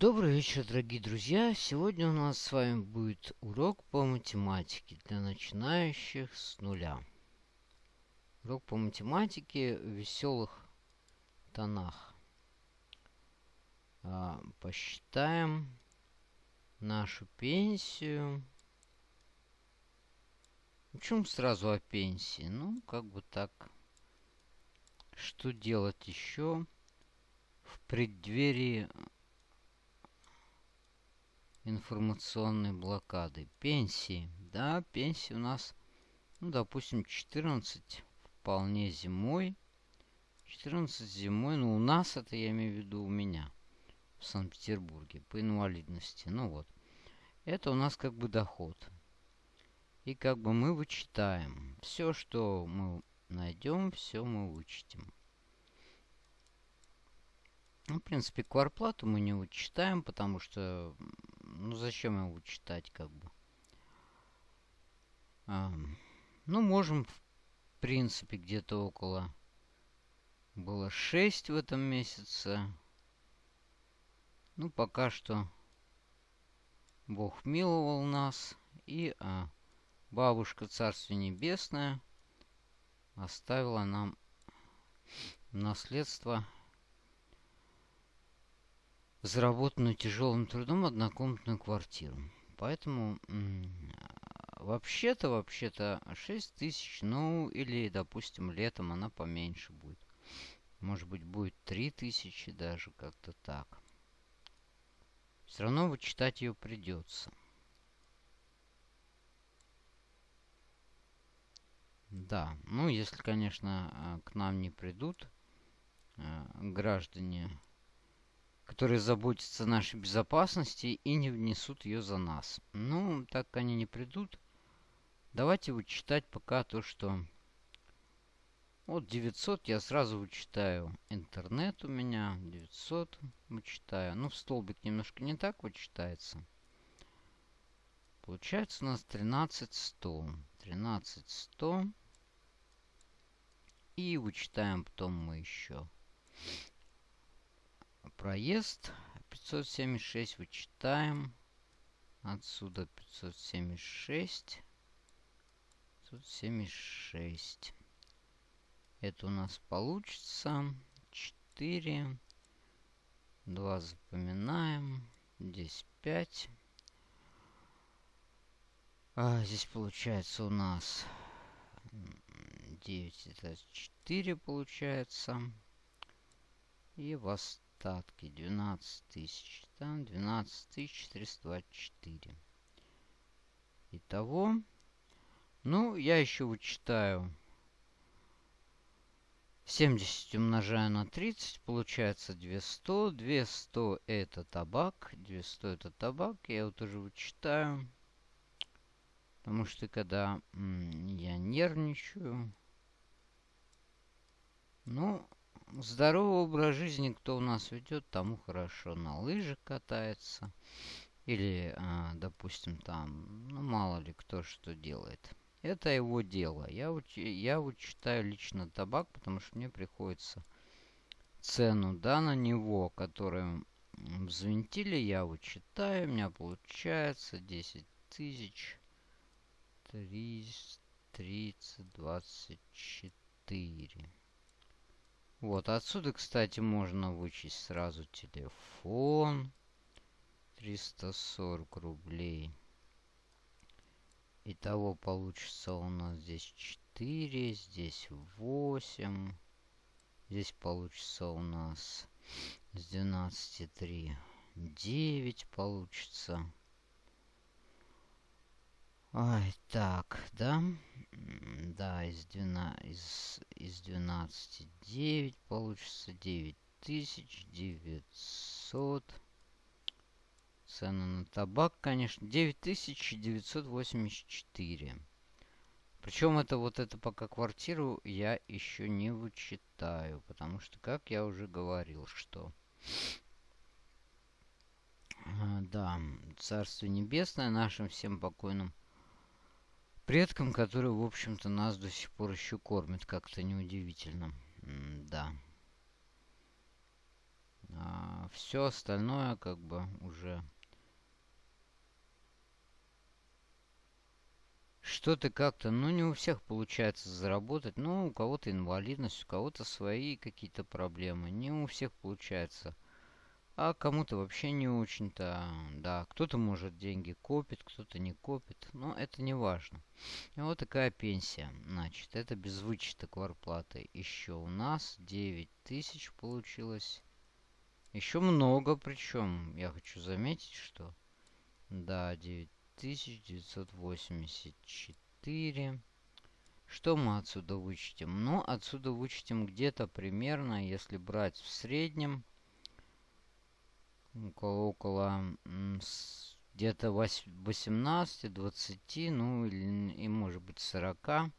Добрый вечер, дорогие друзья! Сегодня у нас с вами будет урок по математике для начинающих с нуля. Урок по математике в веселых тонах. А, посчитаем нашу пенсию. Почему сразу о пенсии? Ну, как бы так. Что делать еще в преддверии информационной блокады. Пенсии. Да, пенсии у нас, ну, допустим, 14 вполне зимой. 14 зимой, ну, у нас это, я имею в виду, у меня в Санкт-Петербурге по инвалидности. Ну вот. Это у нас как бы доход. И как бы мы вычитаем. Все, что мы найдем, все мы вычтем. Ну, в принципе, кварплату мы не вычитаем, потому что ну, зачем его читать, как бы? А, ну, можем, в принципе, где-то около... Было 6 в этом месяце. Ну, пока что Бог миловал нас. И а, бабушка Царствие Небесное оставила нам наследство заработанную тяжелым трудом однокомнатную квартиру. Поэтому вообще-то, вообще-то 6 тысяч, ну или, допустим, летом она поменьше будет. Может быть, будет 3 тысячи даже, как-то так. Все равно вычитать ее придется. Да, ну если, конечно, а, к нам не придут а, граждане которые заботятся о нашей безопасности и не внесут ее за нас. Ну, так они не придут. Давайте вычитать пока то, что... Вот 900 я сразу вычитаю. Интернет у меня 900 вычитаю. Ну, в столбик немножко не так вычитается. Получается у нас 13100. 13100. И вычитаем потом мы еще проезд 576 вычитаем. Отсюда 576. 576. Это у нас получится 4. 2 запоминаем. Здесь 5. А здесь получается у нас 9 это 4 получается. И вас остатки 12 тысяч. Там 12 тысяч 424. Итого. Ну, я еще вычитаю. 70 умножаю на 30, получается 200. 200 это табак. 200 это табак. Я его тоже вычитаю. Потому что когда я нервничаю... Ну, Здоровый образ жизни, кто у нас ведет, тому хорошо. На лыжах катается. Или, а, допустим, там, ну, мало ли кто что делает. Это его дело. Я, я вычитаю лично табак, потому что мне приходится цену, да, на него, которую взвинтили, я вычитаю. У меня получается 10 тысяч 30, 30, 24. Вот, отсюда, кстати, можно вычесть сразу телефон. 340 рублей. Итого получится у нас здесь 4, здесь 8. Здесь получится у нас с 12 3 9 получится. Ай, так, да? Да, из, 12, из, из 12 9 получится 9900. Цена на табак, конечно, 9984. Причем это вот это пока квартиру я еще не вычитаю. Потому что, как я уже говорил, что... А, да, Царство Небесное нашим всем покойным предкам, которые, в общем-то, нас до сих пор еще кормят. Как-то неудивительно. М да. А все остальное как бы уже что-то как-то, ну, не у всех получается заработать. Ну, у кого-то инвалидность, у кого-то свои какие-то проблемы. Не у всех получается. А кому-то вообще не очень-то, да. Кто-то, может, деньги копит, кто-то не копит. Но это не важно. И вот такая пенсия. Значит, это без вычета кварплаты. Еще у нас 9 тысяч получилось. Еще много, причем, я хочу заметить, что... Да, 9 1984. Что мы отсюда вычтем? Ну, отсюда вычтем где-то примерно, если брать в среднем, около, около где-то 18-20, ну, или, и может быть 40.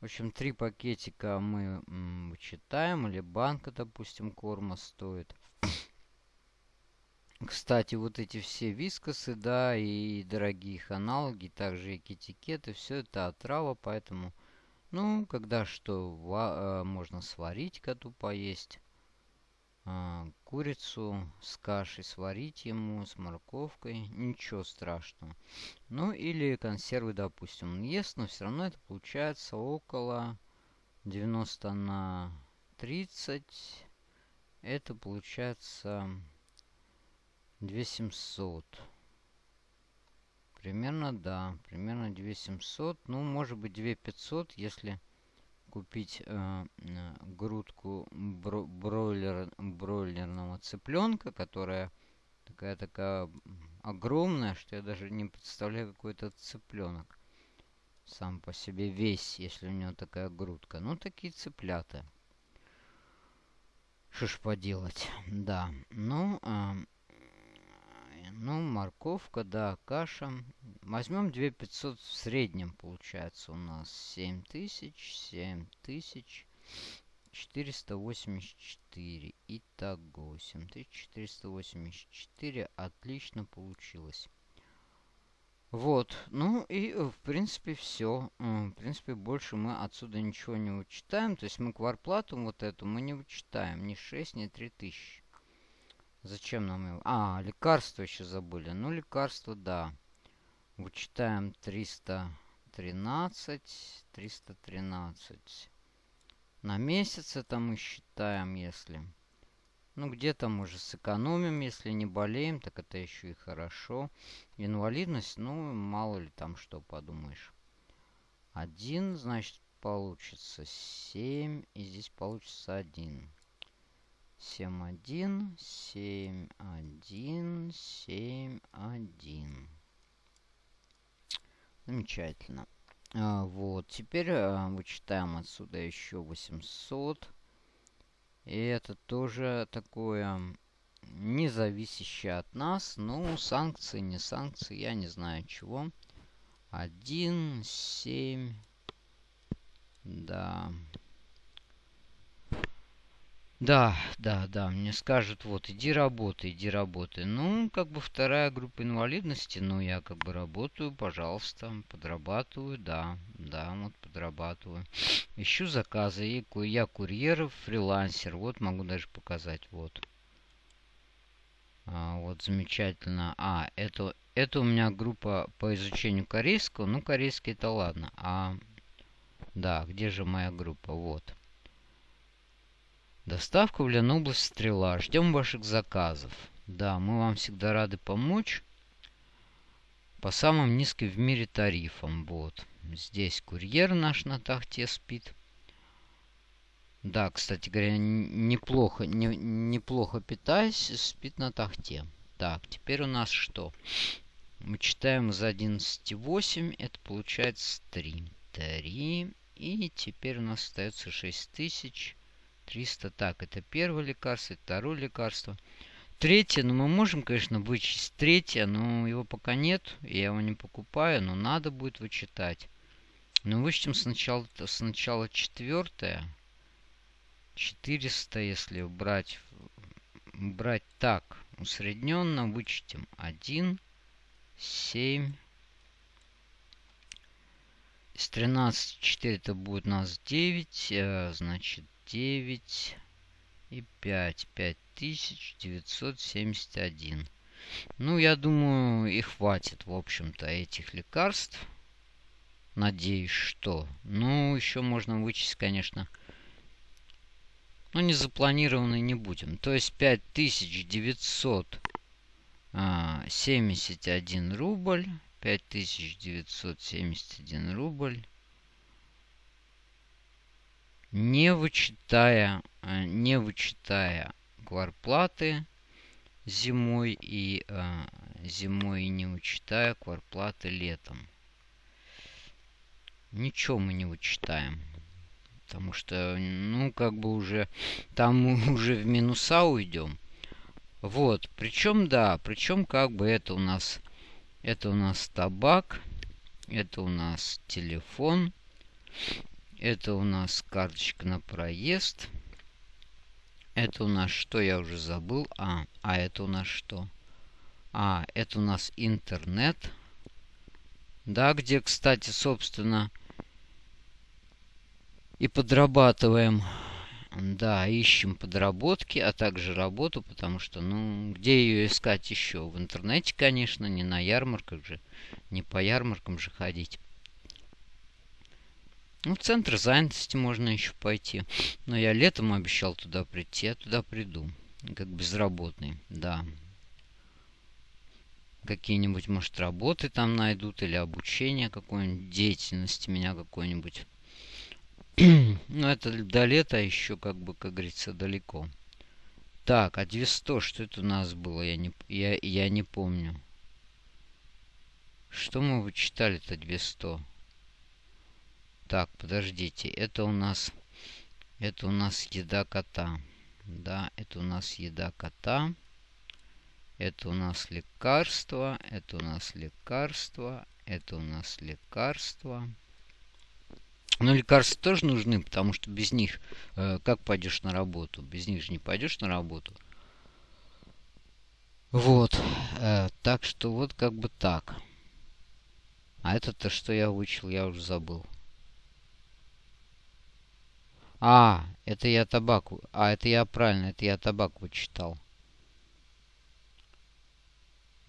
В общем, три пакетика мы вычитаем, или банка, допустим, корма стоит. Кстати, вот эти все вискосы, да, и дорогие их аналоги, также и китикеты, все это отрава, поэтому, ну, когда что, э, можно сварить коту поесть. А, курицу с кашей сварить ему, с морковкой, ничего страшного. Ну, или консервы, допустим, он ест, но все равно это получается около 90 на 30. Это получается 2700. Примерно, да. Примерно 2700. Ну, может быть 2500, если купить э, грудку бро бройлер, бройлерного цыпленка, которая такая-такая огромная, что я даже не представляю, какой это цыпленок. Сам по себе весь, если у него такая грудка. Ну, такие цыплята. Что ж поделать. Да. Ну, э, ну, морковка, да, каша. Возьмем 2500 в среднем, получается у нас 7000, 7000, 484. Итого 7484. Отлично получилось. Вот, ну и в принципе все. В принципе больше мы отсюда ничего не вычитаем. То есть мы кварплату вот эту мы не вычитаем. Ни 6, ни 3000. Зачем нам его? А, лекарства еще забыли. Ну, лекарства, да. Вычитаем 313. 313. На месяц это мы считаем, если... Ну, где-то мы же сэкономим, если не болеем, так это еще и хорошо. Инвалидность, ну, мало ли там что подумаешь. Один, значит, получится 7, и здесь получится 1. 7, 1, 7, 1, 7, 1. Замечательно. А, вот, теперь а, вычитаем отсюда еще 800. И это тоже такое независящее от нас. Ну, санкции, не санкции, я не знаю чего. 1, 7. Да. Да, да, да, мне скажут, вот, иди работай, иди работай. Ну, как бы вторая группа инвалидности, ну, я как бы работаю, пожалуйста, подрабатываю, да, да, вот подрабатываю. Ищу заказы, и я курьер, фрилансер, вот, могу даже показать, вот. А, вот, замечательно. А, это, это у меня группа по изучению корейского, ну, корейский это ладно. А, да, где же моя группа, вот. Доставка в Ленобласть Стрела. Ждем ваших заказов. Да, мы вам всегда рады помочь. По самым низким в мире тарифам. Вот. Здесь курьер наш на тахте спит. Да, кстати говоря, неплохо, не, неплохо питаясь, спит на тахте. Так, теперь у нас что? Мы читаем из 11,8. Это получается 3. 3. И теперь у нас остается 6000. 300. Так, это первое лекарство, второе лекарство. Третье, ну мы можем, конечно, вычесть третье, но его пока нет. Я его не покупаю, но надо будет вычитать. Ну, вычтем сначала, сначала четвертое. 400, если брать, брать так, усредненно, вычтем 1, 7. Из 13, 4 это будет у нас 9, значит 9. и 5. 5971. Ну, я думаю, и хватит, в общем-то, этих лекарств. Надеюсь, что. Ну, еще можно вычесть, конечно. Но не запланированный не будем. То есть 5971 а, рубль. 5971 рубль. Не вычитая, а, не вычитая кварплаты зимой и а, зимой не вычитая кварплаты летом. Ничего мы не вычитаем. Потому что, ну, как бы уже там мы уже в минуса уйдем. Вот, причем, да, причем как бы это у нас, это у нас табак, это у нас телефон, это у нас карточка на проезд. Это у нас что, я уже забыл. А, а это у нас что? А, это у нас интернет. Да, где, кстати, собственно, и подрабатываем. Да, ищем подработки, а также работу, потому что, ну, где ее искать еще? В интернете, конечно, не на ярмарках же, не по ярмаркам же ходить. Ну, в центр занятости можно еще пойти. Но я летом обещал туда прийти, я туда приду. Как безработный, да. Какие-нибудь, может, работы там найдут или обучение какой-нибудь, деятельности меня какой-нибудь ну, это до лета еще, как бы, как говорится, далеко. Так, а 200, что это у нас было? Я не, я, я не помню. Что мы вычитали-то 200? Так, подождите. Это у нас... Это у нас еда кота. Да, это у нас еда кота. Это у нас лекарство. Это у нас лекарство. Это у нас лекарство. Но лекарства тоже нужны, потому что без них э, как пойдешь на работу? Без них же не пойдешь на работу. Вот. Э, так что вот как бы так. А это-то что я выучил, я уже забыл. А, это я табак. А, это я правильно, это я табак вычитал.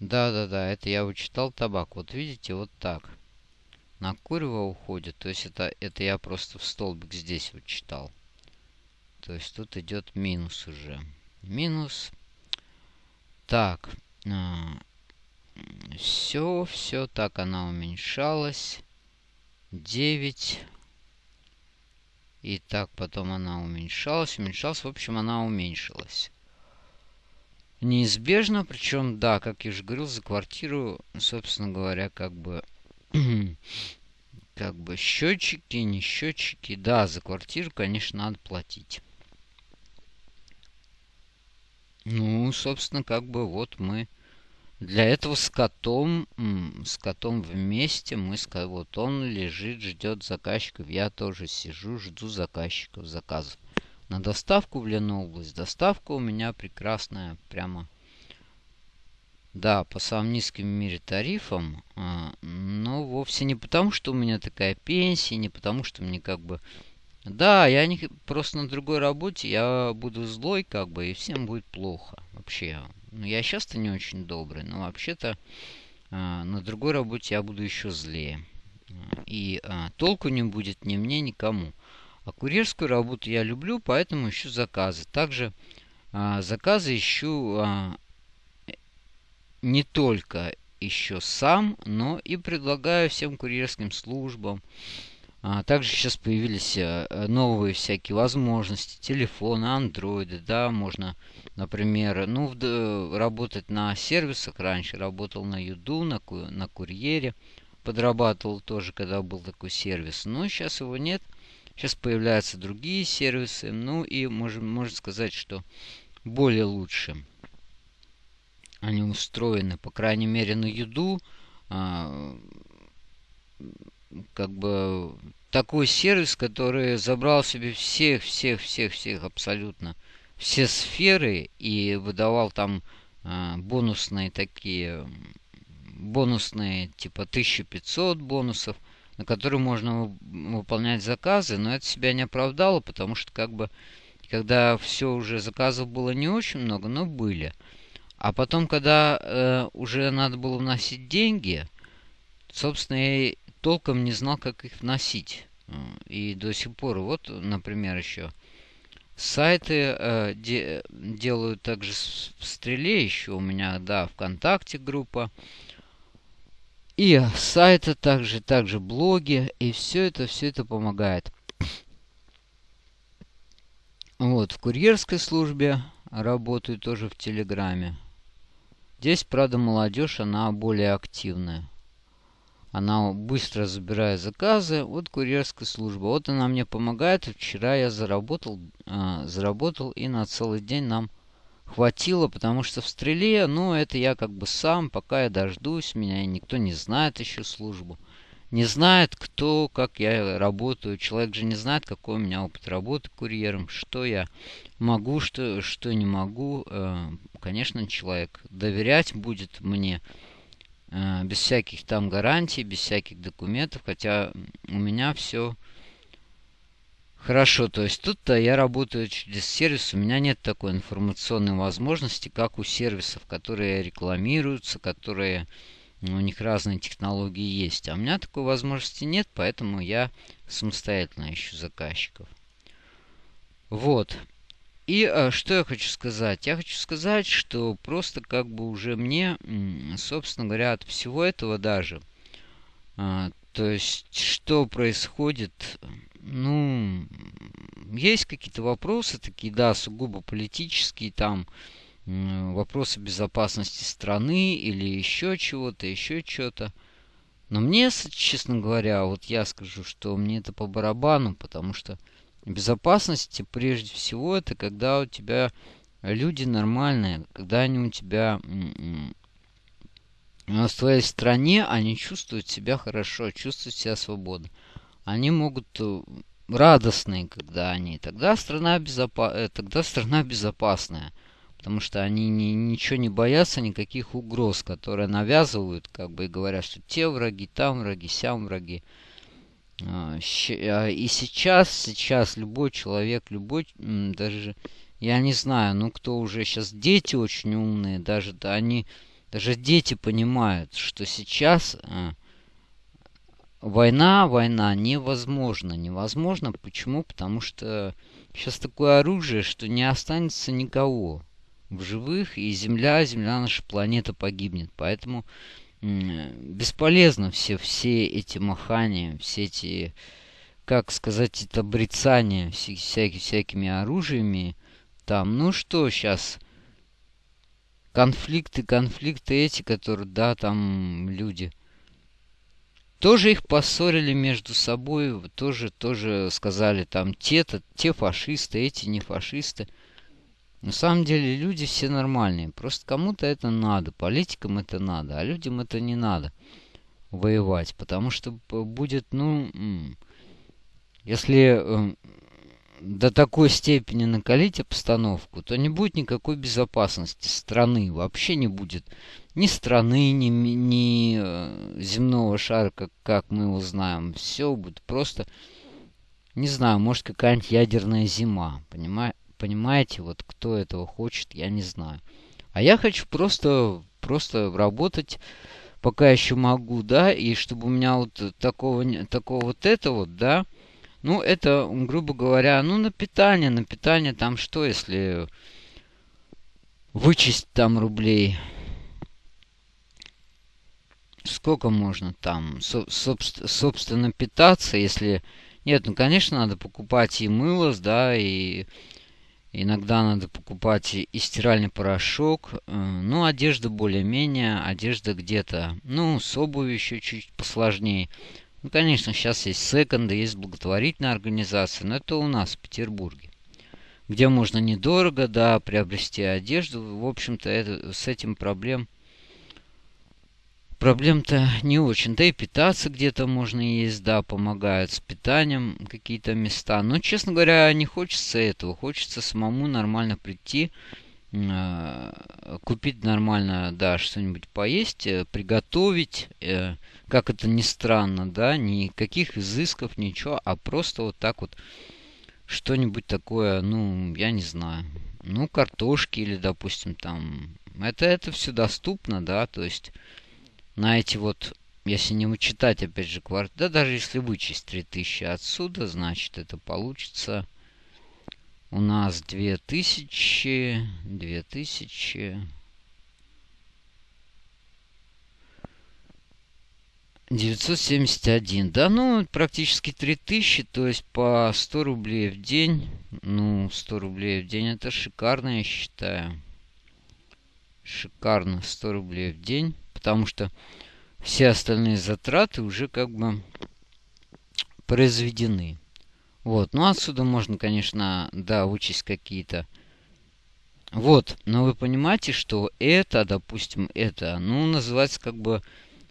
Да-да-да, это я вычитал табак. Вот видите, вот так на курево уходит. То есть это, это я просто в столбик здесь вот читал. То есть тут идет минус уже. Минус. Так. А, все, все так она уменьшалась. 9. И так потом она уменьшалась, уменьшалась. В общем, она уменьшилась. Неизбежно, причем, да, как я уже говорил, за квартиру, собственно говоря, как бы как бы счетчики, не счетчики. Да, за квартиру, конечно, надо платить. Ну, собственно, как бы вот мы... Для этого с котом, с котом вместе мы, вот он лежит, ждет заказчиков. Я тоже сижу, жду заказчиков, заказов. На доставку в Ленобласть. Доставка у меня прекрасная, прямо да, по самым низким в мире тарифам, а, но вовсе не потому, что у меня такая пенсия, не потому, что мне как бы... Да, я не просто на другой работе, я буду злой, как бы, и всем будет плохо. Вообще. Ну, я сейчас-то не очень добрый, но вообще-то а, на другой работе я буду еще злее. И а, толку не будет ни мне, никому. А курьерскую работу я люблю, поэтому ищу заказы. Также а, заказы ищу а, не только еще сам, но и предлагаю всем курьерским службам. А, также сейчас появились э, новые всякие возможности, телефоны, андроиды, да, можно, например, ну, в, работать на сервисах. Раньше работал на Юду, на, на курьере, подрабатывал тоже, когда был такой сервис. Но сейчас его нет. Сейчас появляются другие сервисы. Ну и можем, можно сказать, что более лучшие они устроены, по крайней мере, на еду. Как бы такой сервис, который забрал себе всех, всех, всех, всех абсолютно все сферы и выдавал там а, бонусные такие, бонусные типа 1500 бонусов, на которые можно выполнять заказы, но это себя не оправдало, потому что как бы когда все уже заказов было не очень много, но были. А потом, когда э, уже надо было вносить деньги, собственно, толком не знал, как их вносить. И до сих пор, вот, например, еще сайты э, де, делаю также в Стреле, еще у меня, да, ВКонтакте группа. И сайты также, также блоги, и все это, все это помогает. Вот, в курьерской службе работаю тоже в Телеграме. Здесь, правда, молодежь, она более активная. Она быстро забирает заказы. Вот курьерская служба. Вот она мне помогает. Вчера я заработал, э, заработал и на целый день нам хватило, потому что в стреле, ну, это я как бы сам, пока я дождусь, меня никто не знает еще службу. Не знает, кто, как я работаю. Человек же не знает, какой у меня опыт работы курьером, что я могу, что, что не могу. Э, конечно, человек доверять будет мне без всяких там гарантий, без всяких документов, хотя у меня все Хорошо, то есть тут-то я работаю через сервис, у меня нет такой информационной возможности, как у сервисов, которые рекламируются, которые ну, у них разные технологии есть. А у меня такой возможности нет, поэтому я самостоятельно ищу заказчиков. Вот. И а, что я хочу сказать? Я хочу сказать, что просто как бы уже мне, собственно говоря, от всего этого даже, а, то есть что происходит ну, есть какие-то вопросы такие, да, сугубо политические, там, вопросы безопасности страны или еще чего-то, еще что-то. Но мне, честно говоря, вот я скажу, что мне это по барабану, потому что безопасность прежде всего это когда у тебя люди нормальные, когда они у тебя в твоей стране, они чувствуют себя хорошо, чувствуют себя свободно они могут э, радостные, когда они. Тогда страна, безопа... Э, тогда страна безопасная. Потому что они ни, ничего не боятся, никаких угроз, которые навязывают, как бы и говорят, что те враги, там враги, сям враги. А, а, и сейчас, сейчас любой человек, любой, даже, я не знаю, ну кто уже сейчас, дети очень умные, даже, да, они, даже дети понимают, что сейчас а, Война, война невозможно. Невозможно. Почему? Потому что сейчас такое оружие, что не останется никого в живых, и Земля, Земля, наша планета погибнет. Поэтому бесполезно все, все эти махания, все эти, как сказать, это брецания всякими, всякими оружиями. Там, ну что сейчас, конфликты, конфликты эти, которые, да, там люди тоже их поссорили между собой, тоже, тоже сказали там те-то, те фашисты, эти не фашисты. На самом деле люди все нормальные. Просто кому-то это надо, политикам это надо, а людям это не надо воевать. Потому что будет, ну, если эм, до такой степени накалить обстановку, то не будет никакой безопасности страны. Вообще не будет ни страны, ни, ни э, земного шара, как, как мы его знаем. Все будет просто, не знаю, может какая-нибудь ядерная зима. Понимаете? Понимаете, вот кто этого хочет, я не знаю. А я хочу просто, просто работать, пока еще могу, да, и чтобы у меня вот такого, такого вот этого, вот, да, ну, это, грубо говоря, ну, на питание, на питание там что, если вычесть там рублей? Сколько можно там, со собственно, питаться, если... Нет, ну, конечно, надо покупать и мыло, да, и иногда надо покупать и стиральный порошок. Э, ну, одежда более-менее, одежда где-то, ну, с обувью еще чуть посложнее. Ну, конечно, сейчас есть секонды, есть благотворительная организация, но это у нас, в Петербурге. Где можно недорого, да, приобрести одежду. В общем-то, с этим проблем... Проблем-то не очень. Да и питаться где-то можно есть, да, помогают с питанием какие-то места. Но, честно говоря, не хочется этого. Хочется самому нормально прийти, э, купить нормально, да, что-нибудь поесть, э, приготовить, э, как это ни странно, да, никаких изысков, ничего, а просто вот так вот что-нибудь такое, ну, я не знаю. Ну, картошки или, допустим, там... Это, это все доступно, да, то есть на эти вот, если не вычитать, опять же, кварт... Да даже если вычесть 3000 отсюда, значит, это получится у нас 2000, 2000... 971. Да, ну, практически 3000, то есть по 100 рублей в день. Ну, 100 рублей в день это шикарно, я считаю. Шикарно, 100 рублей в день. Потому что все остальные затраты уже как бы произведены. Вот, ну отсюда можно, конечно, да, вычесть какие-то. Вот, но вы понимаете, что это, допустим, это, ну, называется как бы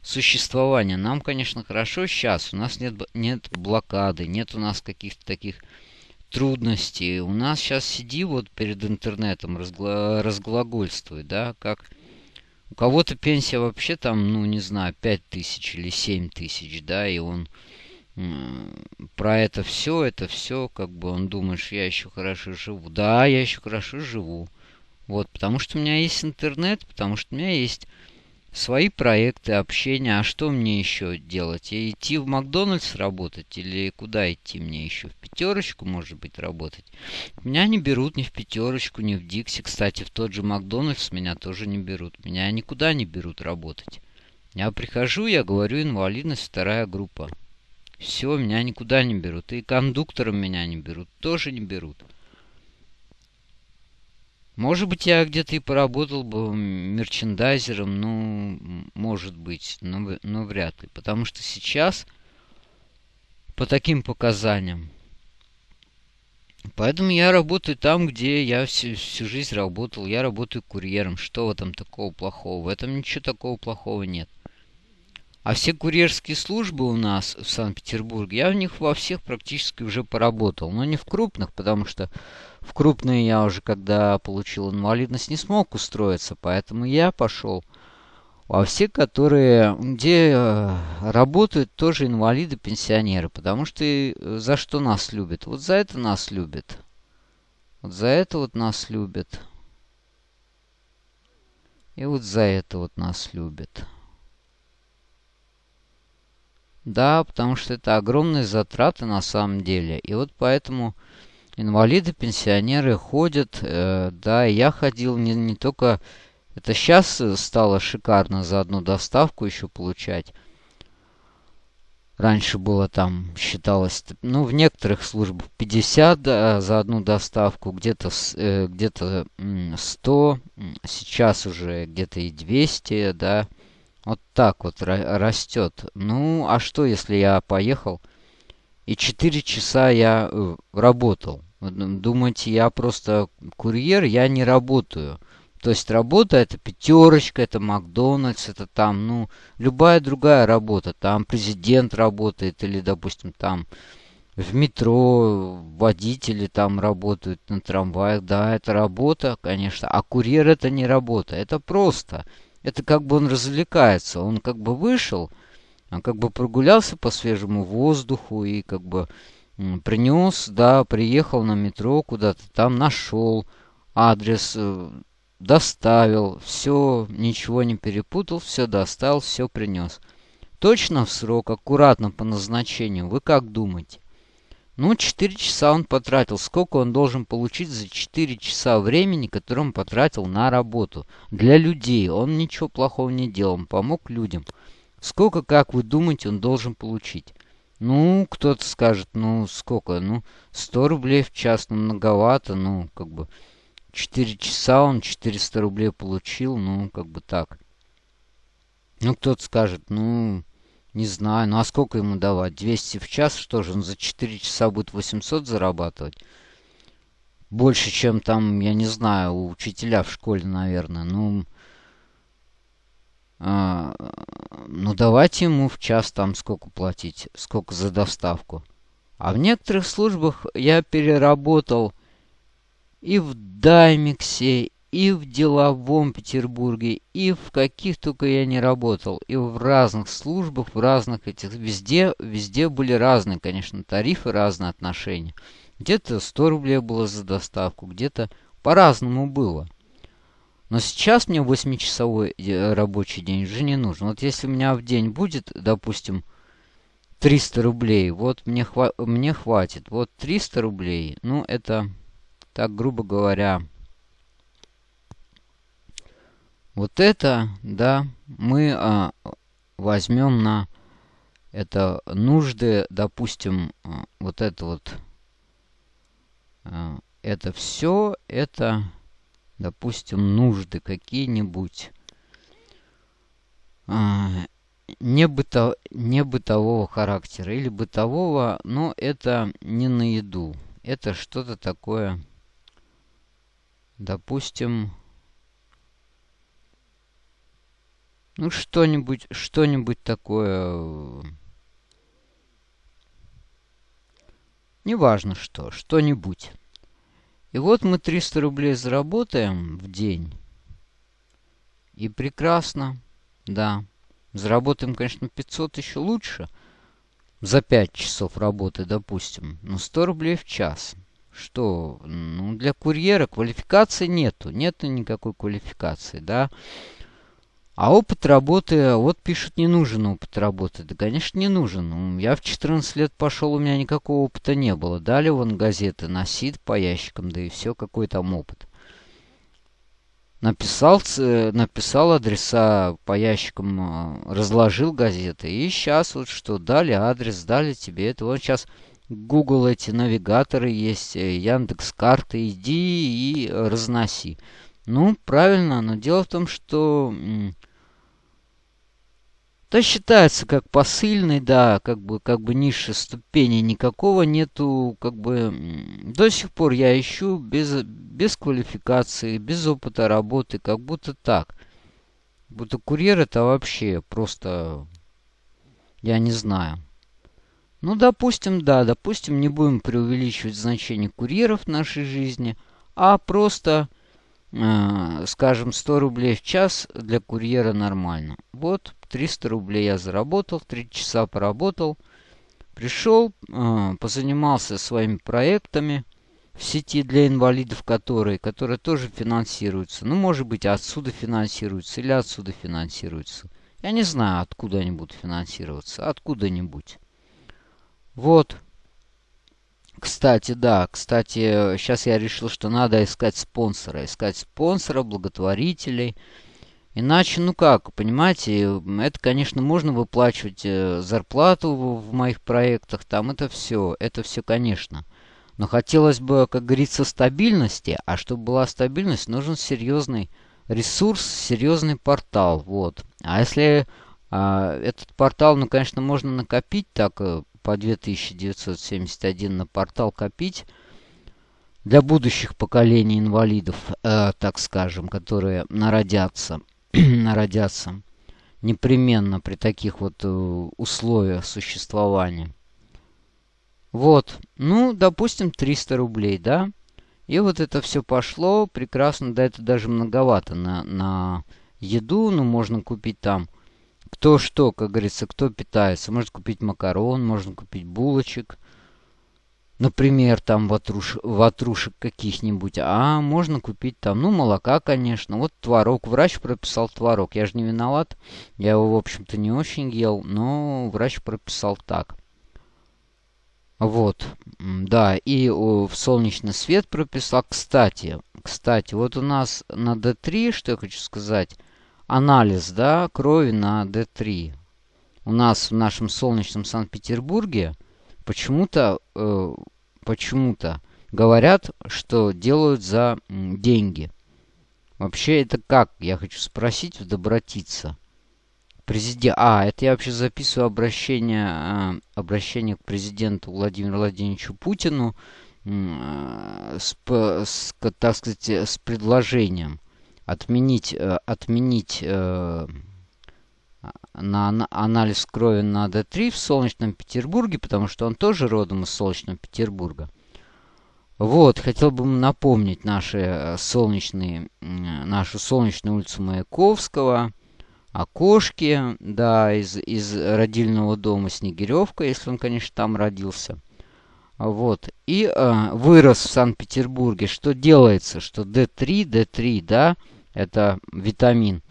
существование. Нам, конечно, хорошо сейчас. У нас нет, нет блокады, нет у нас каких-то таких трудностей. У нас сейчас сиди вот перед интернетом, разгла разглагольствуй, да, как... У кого-то пенсия вообще там, ну, не знаю, 5 тысяч или 7 тысяч, да, и он про это все, это все, как бы он думаешь, я еще хорошо живу. Да, я еще хорошо живу. Вот, потому что у меня есть интернет, потому что у меня есть свои проекты, общения. А что мне еще делать? И идти в Макдональдс работать или куда идти мне еще? В пятерочку, может быть, работать? Меня не берут ни в пятерочку, ни в Дикси. Кстати, в тот же Макдональдс меня тоже не берут. Меня никуда не берут работать. Я прихожу, я говорю, инвалидность вторая группа. Все, меня никуда не берут. И кондуктором меня не берут. Тоже не берут. Может быть, я где-то и поработал бы мерчендайзером, ну, может быть, но, но вряд ли. Потому что сейчас, по таким показаниям, Поэтому я работаю там, где я всю, всю жизнь работал. Я работаю курьером. Что в этом такого плохого? В этом ничего такого плохого нет. А все курьерские службы у нас в Санкт-Петербурге, я в них во всех практически уже поработал. Но не в крупных, потому что в крупные я уже, когда получил инвалидность, не смог устроиться. Поэтому я пошел во все, которые, где э, работают тоже инвалиды, пенсионеры. Потому что э, за что нас любят? Вот за это нас любят. Вот за это вот нас любят. И вот за это вот нас любят. Да, потому что это огромные затраты на самом деле. И вот поэтому инвалиды, пенсионеры ходят. Э, да, я ходил не, не только... Это сейчас стало шикарно за одну доставку еще получать. Раньше было там, считалось, ну, в некоторых службах 50 да, за одну доставку, где-то э, где-то 100, сейчас уже где-то и 200, да. Вот так вот растет. Ну, а что, если я поехал и 4 часа я э, работал? Думаете, я просто курьер, я не работаю. То есть работа это пятерочка, это Макдональдс, это там, ну, любая другая работа. Там президент работает или, допустим, там в метро водители там работают на трамваях. Да, это работа, конечно. А курьер это не работа, это просто это как бы он развлекается. Он как бы вышел, он как бы прогулялся по свежему воздуху и как бы принес, да, приехал на метро куда-то, там нашел адрес, э, доставил, все, ничего не перепутал, все достал, все принес. Точно в срок, аккуратно по назначению. Вы как думаете? Ну, 4 часа он потратил. Сколько он должен получить за 4 часа времени, которое он потратил на работу? Для людей. Он ничего плохого не делал. Он помог людям. Сколько, как вы думаете, он должен получить? Ну, кто-то скажет, ну, сколько? Ну, 100 рублей в час, ну, многовато. Ну, как бы, 4 часа он 400 рублей получил. Ну, как бы так. Ну, кто-то скажет, ну... Не знаю, ну а сколько ему давать? 200 в час? Что же, он за 4 часа будет 800 зарабатывать? Больше, чем там, я не знаю, у учителя в школе, наверное. Ну, а, ну давайте ему в час там сколько платить, сколько за доставку. А в некоторых службах я переработал и в Даймиксе, и в деловом Петербурге, и в каких только я не работал, и в разных службах, в разных этих, везде, везде были разные, конечно, тарифы, разные отношения. Где-то 100 рублей было за доставку, где-то по-разному было. Но сейчас мне 8-часовой э, рабочий день уже не нужен. Вот если у меня в день будет, допустим, 300 рублей, вот мне, хва мне хватит. Вот 300 рублей, ну это, так грубо говоря, вот это, да, мы а, возьмем на это нужды, допустим, а, вот это вот, а, это все, это, допустим, нужды какие-нибудь. А, не, быто, не бытового характера или бытового, но это не на еду. Это что-то такое, допустим, Ну, что-нибудь, что-нибудь такое... Неважно что, что-нибудь. И вот мы 300 рублей заработаем в день. И прекрасно, да. Заработаем, конечно, 500 еще лучше. За 5 часов работы, допустим. Но 100 рублей в час. Что? Ну, для курьера квалификации нету. Нету никакой квалификации, да. А опыт работы, вот пишут, не нужен опыт работы. Да, конечно, не нужен. Я в 14 лет пошел, у меня никакого опыта не было. Дали вон газеты, носит по ящикам, да и все, какой там опыт. Написал, написал адреса по ящикам, а, разложил газеты. И сейчас вот что, дали адрес, дали тебе это. Вот сейчас Google эти навигаторы есть, э, Яндекс карты, иди и разноси. Ну, правильно, но дело в том, что то считается как посыльный, да, как бы, как бы низшей ступени никакого нету, как бы, до сих пор я ищу без, без квалификации, без опыта работы, как будто так. Будто курьер это вообще просто, я не знаю. Ну, допустим, да, допустим, не будем преувеличивать значение курьеров в нашей жизни, а просто Э, скажем, 100 рублей в час для курьера нормально. Вот 300 рублей я заработал, 3 часа поработал. Пришел, э, позанимался своими проектами в сети для инвалидов, которые, которые тоже финансируются. Ну, может быть, отсюда финансируются или отсюда финансируются. Я не знаю, откуда они будут финансироваться. Откуда-нибудь. Вот. Кстати, да, кстати, сейчас я решил, что надо искать спонсора. Искать спонсора, благотворителей. Иначе, ну как, понимаете, это, конечно, можно выплачивать э, зарплату в, моих проектах, там это все, это все, конечно. Но хотелось бы, как говорится, стабильности, а чтобы была стабильность, нужен серьезный ресурс, серьезный портал, вот. А если а, этот портал, ну, конечно, можно накопить так э, по 2971 на портал копить для будущих поколений инвалидов, э, так скажем, которые народятся, народятся непременно при таких вот э, условиях существования. Вот, ну, допустим, 300 рублей, да? И вот это все пошло прекрасно, да, это даже многовато на, на еду, ну, можно купить там кто что, как говорится, кто питается. Может купить макарон, можно купить булочек. Например, там ватруш, ватрушек каких-нибудь. А можно купить там, ну, молока, конечно. Вот творог. Врач прописал творог. Я же не виноват. Я его, в общем-то, не очень ел. Но врач прописал так. Вот, да, и о, в солнечный свет прописал. Кстати, кстати, вот у нас на D3, что я хочу сказать, анализ да, крови на D3. У нас в нашем солнечном Санкт-Петербурге почему-то э, почему-то говорят, что делают за деньги. Вообще это как? Я хочу спросить, добротиться. Президент... А, это я вообще записываю обращение, э, обращение к президенту Владимиру Владимировичу Путину э, с, с, так сказать, с предложением отменить, э, отменить э, на анализ крови на D3 в Солнечном Петербурге, потому что он тоже родом из Солнечного Петербурга. Вот, хотел бы напомнить наши э, солнечные, нашу солнечную улицу Маяковского, окошки, да, из, из родильного дома Снегиревка, если он, конечно, там родился. Вот. И э, вырос в Санкт-Петербурге. Что делается? Что D3, D3, да, это витамин.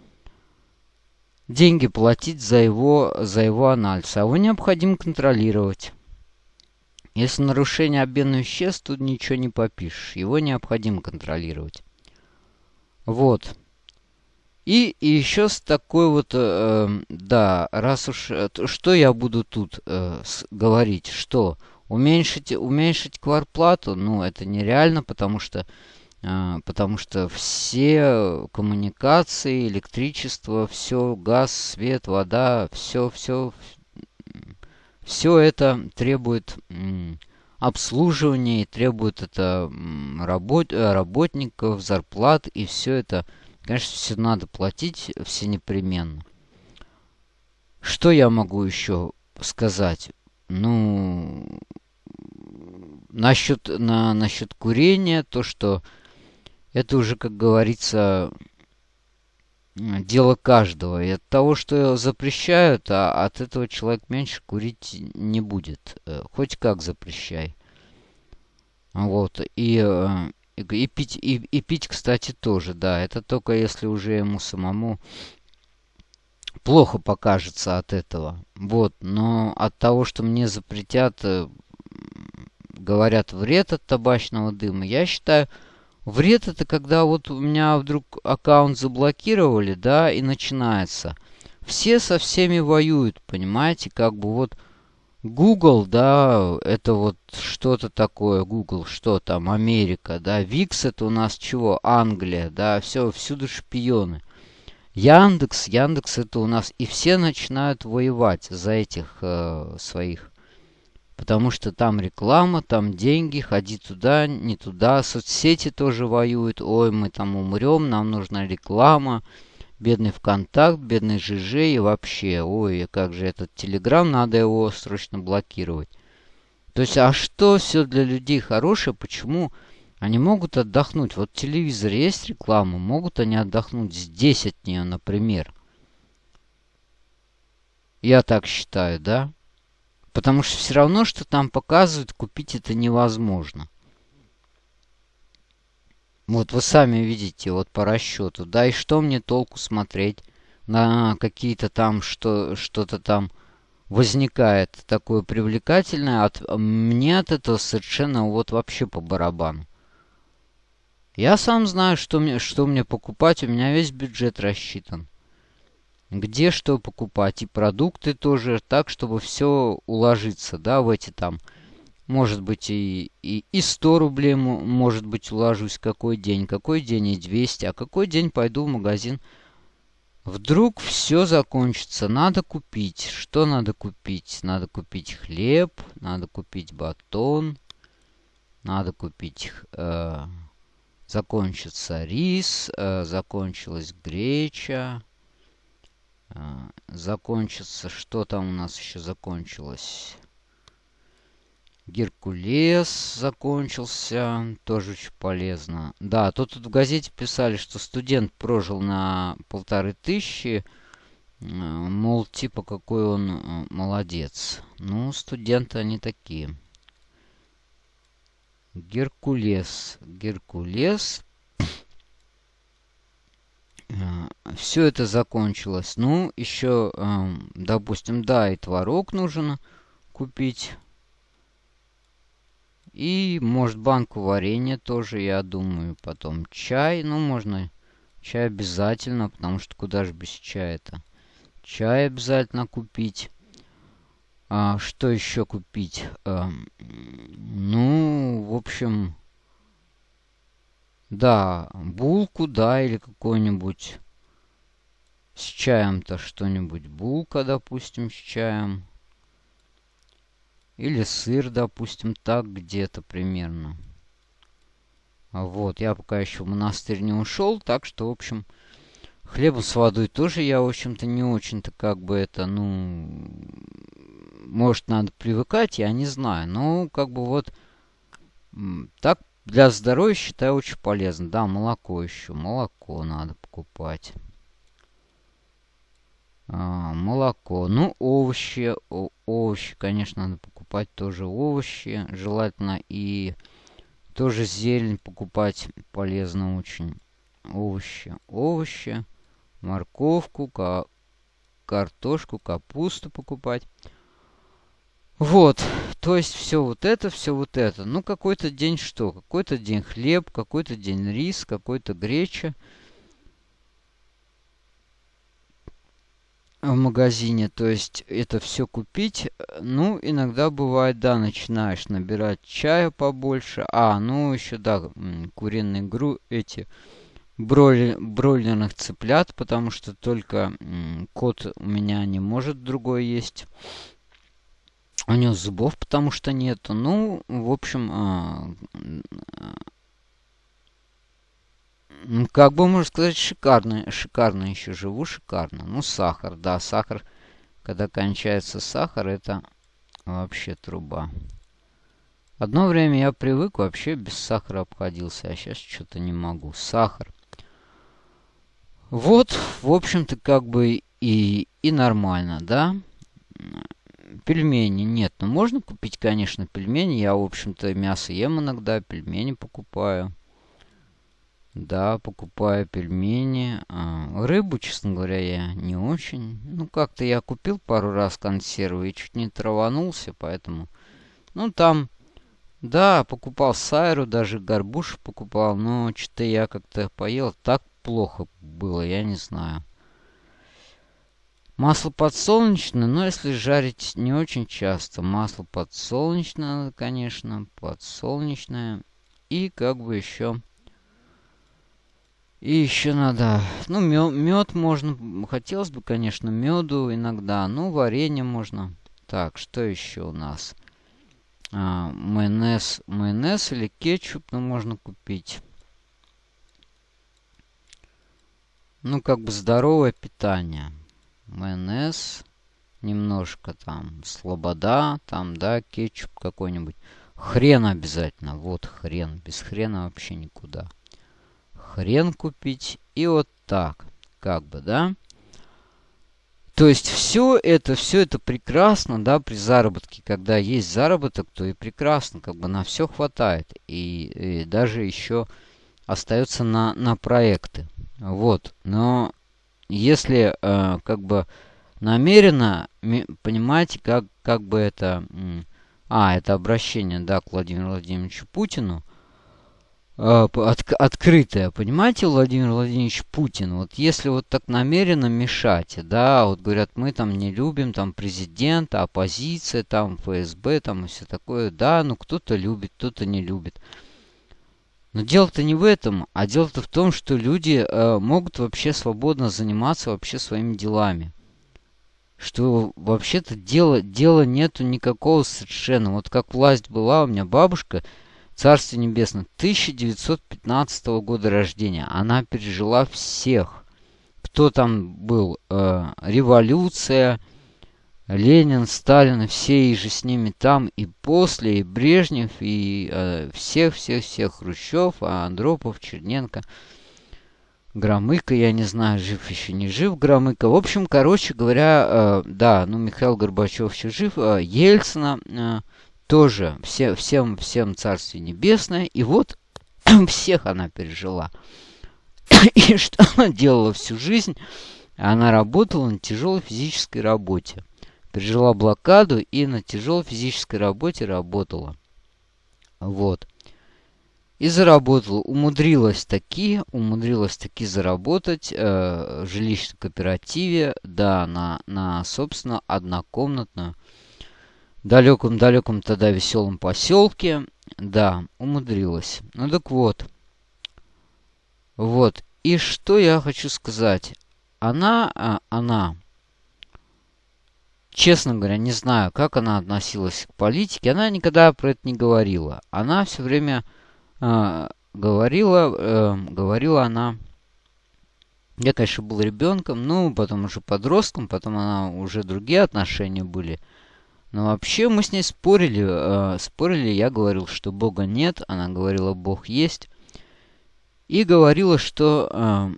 Деньги платить за его, за его анализ. А его необходимо контролировать. Если нарушение обмена веществ, тут ничего не попишешь. Его необходимо контролировать. Вот. И, и еще с такой вот, э, да, раз уж, э, что я буду тут э, с, говорить, что уменьшить, уменьшить кварплату, ну, это нереально, потому что, потому что все коммуникации, электричество, все, газ, свет, вода, все, все, все это требует обслуживания и требует это работ, работников, зарплат, и все это Конечно, все надо платить, все непременно. Что я могу еще сказать? Ну, насчет, на, насчет курения, то, что это уже, как говорится, дело каждого. И от того, что запрещают, а от этого человек меньше курить не будет. Э, хоть как запрещай. Вот. И э, и пить, и, и пить, кстати, тоже, да. Это только если уже ему самому плохо покажется от этого. Вот, но от того, что мне запретят, э, говорят, вред от табачного дыма, я считаю, вред это когда вот у меня вдруг аккаунт заблокировали, да, и начинается. Все со всеми воюют, понимаете, как бы вот Google, да, это вот что-то такое. Google, что там, Америка, да. Викс это у нас чего? Англия, да. Все, всюду шпионы. Яндекс, Яндекс это у нас. И все начинают воевать за этих э, своих. Потому что там реклама, там деньги, ходи туда, не туда. Соцсети тоже воюют. Ой, мы там умрем, нам нужна реклама бедный ВКонтакт, бедный ЖЖ и вообще, ой, как же этот Телеграм, надо его срочно блокировать. То есть, а что все для людей хорошее, почему они могут отдохнуть? Вот в телевизоре есть реклама, могут они отдохнуть здесь от нее, например. Я так считаю, да? Потому что все равно, что там показывают, купить это невозможно. Вот вы сами видите, вот по расчету. Да и что мне толку смотреть на какие-то там, что, что-то там возникает такое привлекательное. От, мне от этого совершенно вот вообще по барабану. Я сам знаю, что мне, что мне покупать. У меня весь бюджет рассчитан. Где что покупать. И продукты тоже так, чтобы все уложиться, да, в эти там может быть, и, и, и 100 рублей, может быть, уложусь какой день, какой день и 200, а какой день пойду в магазин. Вдруг все закончится, надо купить. Что надо купить? Надо купить хлеб, надо купить батон, надо купить... Э, закончится рис, э, закончилась греча, закончится... Что там у нас еще закончилось? Геркулес закончился. Тоже очень полезно. Да, тут, тут в газете писали, что студент прожил на полторы тысячи. Э, мол, типа, какой он э, молодец. Ну, студенты они такие. Геркулес. Геркулес. Э, Все это закончилось. Ну, еще, допустим, да, и творог нужно купить. И, может, банку варенья тоже, я думаю. Потом чай. Ну, можно чай обязательно, потому что куда же без чая-то. Чай обязательно купить. А, что еще купить? А, ну, в общем... Да, булку, да, или какой-нибудь... С чаем-то что-нибудь. Булка, допустим, с чаем. Или сыр, допустим, так где-то примерно. Вот, я пока еще в монастырь не ушел, так что, в общем, хлебом с водой тоже я, в общем-то, не очень-то как бы это, ну, может, надо привыкать, я не знаю. Но, как бы вот, так для здоровья считаю очень полезно. Да, молоко еще, молоко надо покупать. А, молоко. Ну, овощи, овощи, конечно, надо покупать тоже овощи, желательно и тоже зелень покупать полезно очень. Овощи, овощи, морковку, ка картошку, капусту покупать. Вот, то есть все вот это, все вот это. Ну, какой-то день что? Какой-то день хлеб, какой-то день рис, какой-то греча. в магазине, то есть это все купить. Ну, иногда бывает, да, начинаешь набирать чая побольше. А, ну еще, да, куриные гру эти бройлер, бройлерных цыплят, потому что только кот у меня не может другой есть. У него зубов потому что нету. Ну, в общем, а, как бы можно сказать, шикарно, шикарно еще живу, шикарно. Ну, сахар, да, сахар, когда кончается сахар, это вообще труба. Одно время я привык, вообще без сахара обходился, а сейчас что-то не могу. Сахар. Вот, в общем-то, как бы и, и нормально, да? Пельмени нет. Ну, можно купить, конечно, пельмени. Я, в общем-то, мясо ем иногда, пельмени покупаю. Да, покупаю пельмени. А, рыбу, честно говоря, я не очень. Ну, как-то я купил пару раз консервы и чуть не траванулся, поэтому... Ну, там... Да, покупал сайру, даже горбуш покупал, но что-то я как-то поел. Так плохо было, я не знаю. Масло подсолнечное, но если жарить не очень часто. Масло подсолнечное, конечно, подсолнечное. И как бы еще и еще надо, ну, мед можно, хотелось бы, конечно, меду иногда, ну, варенье можно. Так, что еще у нас? А, майонез, майонез или кетчуп, ну, можно купить. Ну, как бы здоровое питание. Майонез, немножко там слобода, там, да, кетчуп какой-нибудь. Хрен обязательно, вот хрен, без хрена вообще никуда хрен купить. И вот так, как бы, да. То есть все это, все это прекрасно, да, при заработке. Когда есть заработок, то и прекрасно, как бы на все хватает. И, и даже еще остается на, на проекты. Вот. Но если э, как бы намеренно, понимаете, как, как бы это... А, это обращение, да, к Владимиру Владимировичу Путину – а, от, открытая, понимаете, Владимир Владимирович Путин, вот если вот так намеренно мешать, да, вот говорят, мы там не любим там президента, оппозиция, там ФСБ, там и все такое, да, ну кто-то любит, кто-то не любит. Но дело-то не в этом, а дело-то в том, что люди э, могут вообще свободно заниматься вообще своими делами. Что вообще-то дела, дела нету никакого совершенно. Вот как власть была, у меня бабушка, Царствие Небесное, 1915 года рождения. Она пережила всех. Кто там был? Э, революция, Ленин, Сталин, все и же с ними там и после, и Брежнев, и всех-всех-всех, э, Хрущев, а Андропов, Черненко, Громыко, я не знаю, жив еще не жив Громыко. В общем, короче говоря, э, да, ну Михаил Горбачев еще жив, э, Ельцина... Э, тоже все, всем, всем Царствие Небесное. И вот всех она пережила. И что она делала всю жизнь? Она работала на тяжелой физической работе. Пережила блокаду и на тяжелой физической работе работала. Вот. И заработала. Умудрилась таки, умудрилась таки заработать э, в жилищном кооперативе, да, на, на, собственно, однокомнатную далеком-далеком тогда веселом поселке. Да, умудрилась. Ну так вот. Вот. И что я хочу сказать. Она, а, она, честно говоря, не знаю, как она относилась к политике. Она никогда про это не говорила. Она все время э, говорила, э, говорила она... Я, конечно, был ребенком, ну, потом уже подростком, потом она уже другие отношения были. Но вообще мы с ней спорили. Э, спорили, я говорил, что Бога нет. Она говорила, Бог есть. И говорила, что... Э,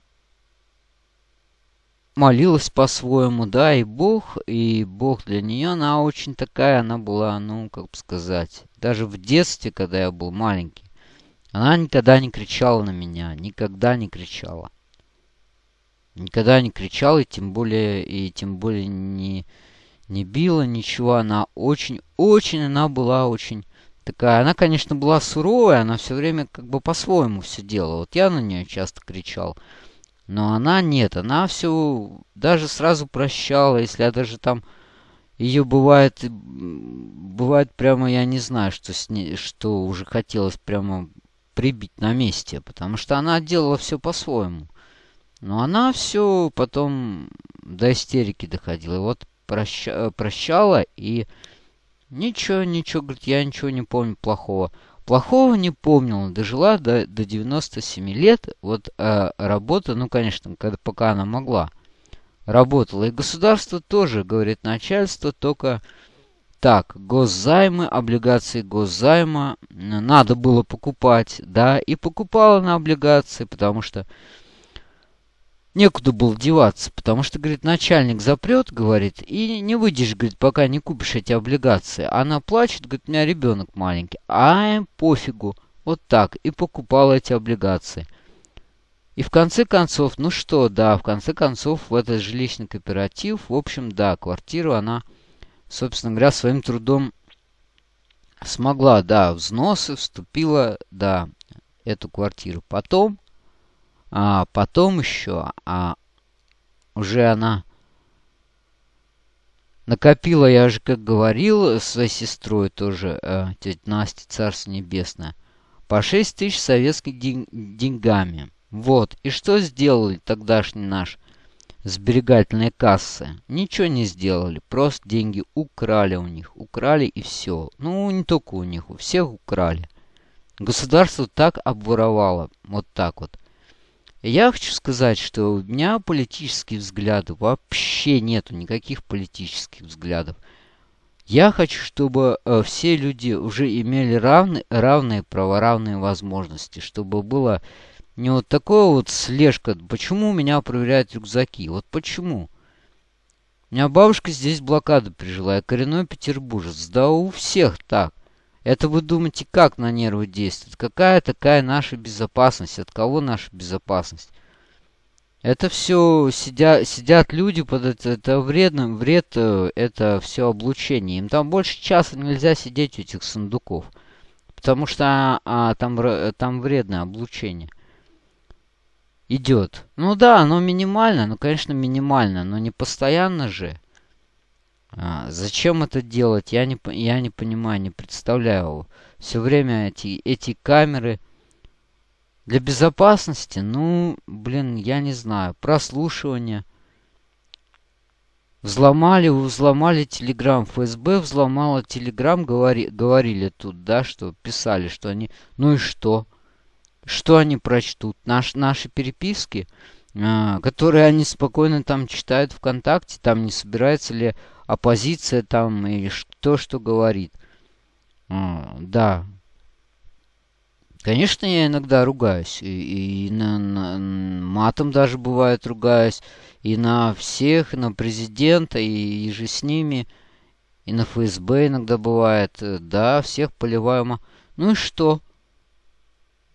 молилась по-своему, да, и Бог, и Бог для нее, она очень такая, она была, ну, как бы сказать, даже в детстве, когда я был маленький, она никогда не кричала на меня, никогда не кричала. Никогда не кричала, и тем более, и тем более не, не била ничего. Она очень, очень, она была очень такая. Она, конечно, была суровая, она все время как бы по-своему все делала. Вот я на нее часто кричал. Но она нет, она все даже сразу прощала, если я даже там ее бывает, бывает прямо, я не знаю, что с ней, что уже хотелось прямо прибить на месте, потому что она делала все по-своему. Но она все потом до истерики доходила. Вот проща, прощала и ничего, ничего, говорит, я ничего не помню плохого. Плохого не помнила, дожила до, до 97 лет. Вот э, работа, ну, конечно, когда, пока она могла, работала. И государство тоже, говорит начальство, только так, госзаймы, облигации госзайма надо было покупать, да, и покупала на облигации, потому что некуда было деваться, потому что, говорит, начальник запрет, говорит, и не выйдешь, говорит, пока не купишь эти облигации. Она плачет, говорит, у меня ребенок маленький. А пофигу, вот так, и покупала эти облигации. И в конце концов, ну что, да, в конце концов, в этот жилищный кооператив, в общем, да, квартиру она, собственно говоря, своим трудом смогла, да, взносы, вступила, да, эту квартиру. Потом а потом еще, а уже она накопила, я же как говорил, своей сестрой тоже, э, тетя Настя, Царство Небесное, по 6 тысяч советских день, деньгами. Вот. И что сделали тогдашние наши сберегательные кассы? Ничего не сделали. Просто деньги украли у них. Украли и все. Ну, не только у них, у всех украли. Государство так обворовало. Вот так вот. Я хочу сказать, что у меня политические взгляды вообще нету никаких политических взглядов. Я хочу, чтобы э, все люди уже имели равны, равные права, равные возможности, чтобы было не вот такое вот слежка. Почему меня проверяют рюкзаки? Вот почему? У меня бабушка здесь блокаду пережила, я коренной петербуржец. Да у всех так. Это вы думаете, как на нервы действует? Какая такая наша безопасность? От кого наша безопасность? Это все сидя, сидят люди под это, это вредно, вред, э, это все облучение. Им там больше часа нельзя сидеть у этих сундуков. Потому что а, там, там вредное облучение. Идет. Ну да, оно минимально, ну конечно минимально, но не постоянно же. А, зачем это делать, я не, я не понимаю, не представляю. Все время эти, эти камеры для безопасности, ну, блин, я не знаю. Прослушивание. Взломали, взломали Телеграм. ФСБ взломала Телеграм, говори, говорили тут, да, что писали, что они... Ну и что? Что они прочтут? Наш, наши переписки, э, которые они спокойно там читают ВКонтакте, там не собирается ли оппозиция там или кто что говорит. А, да. Конечно, я иногда ругаюсь. И, и на, на, матом даже бывает ругаюсь. И на всех, и на президента, и, и же с ними. И на ФСБ иногда бывает. Да, всех поливаем. Ну и что?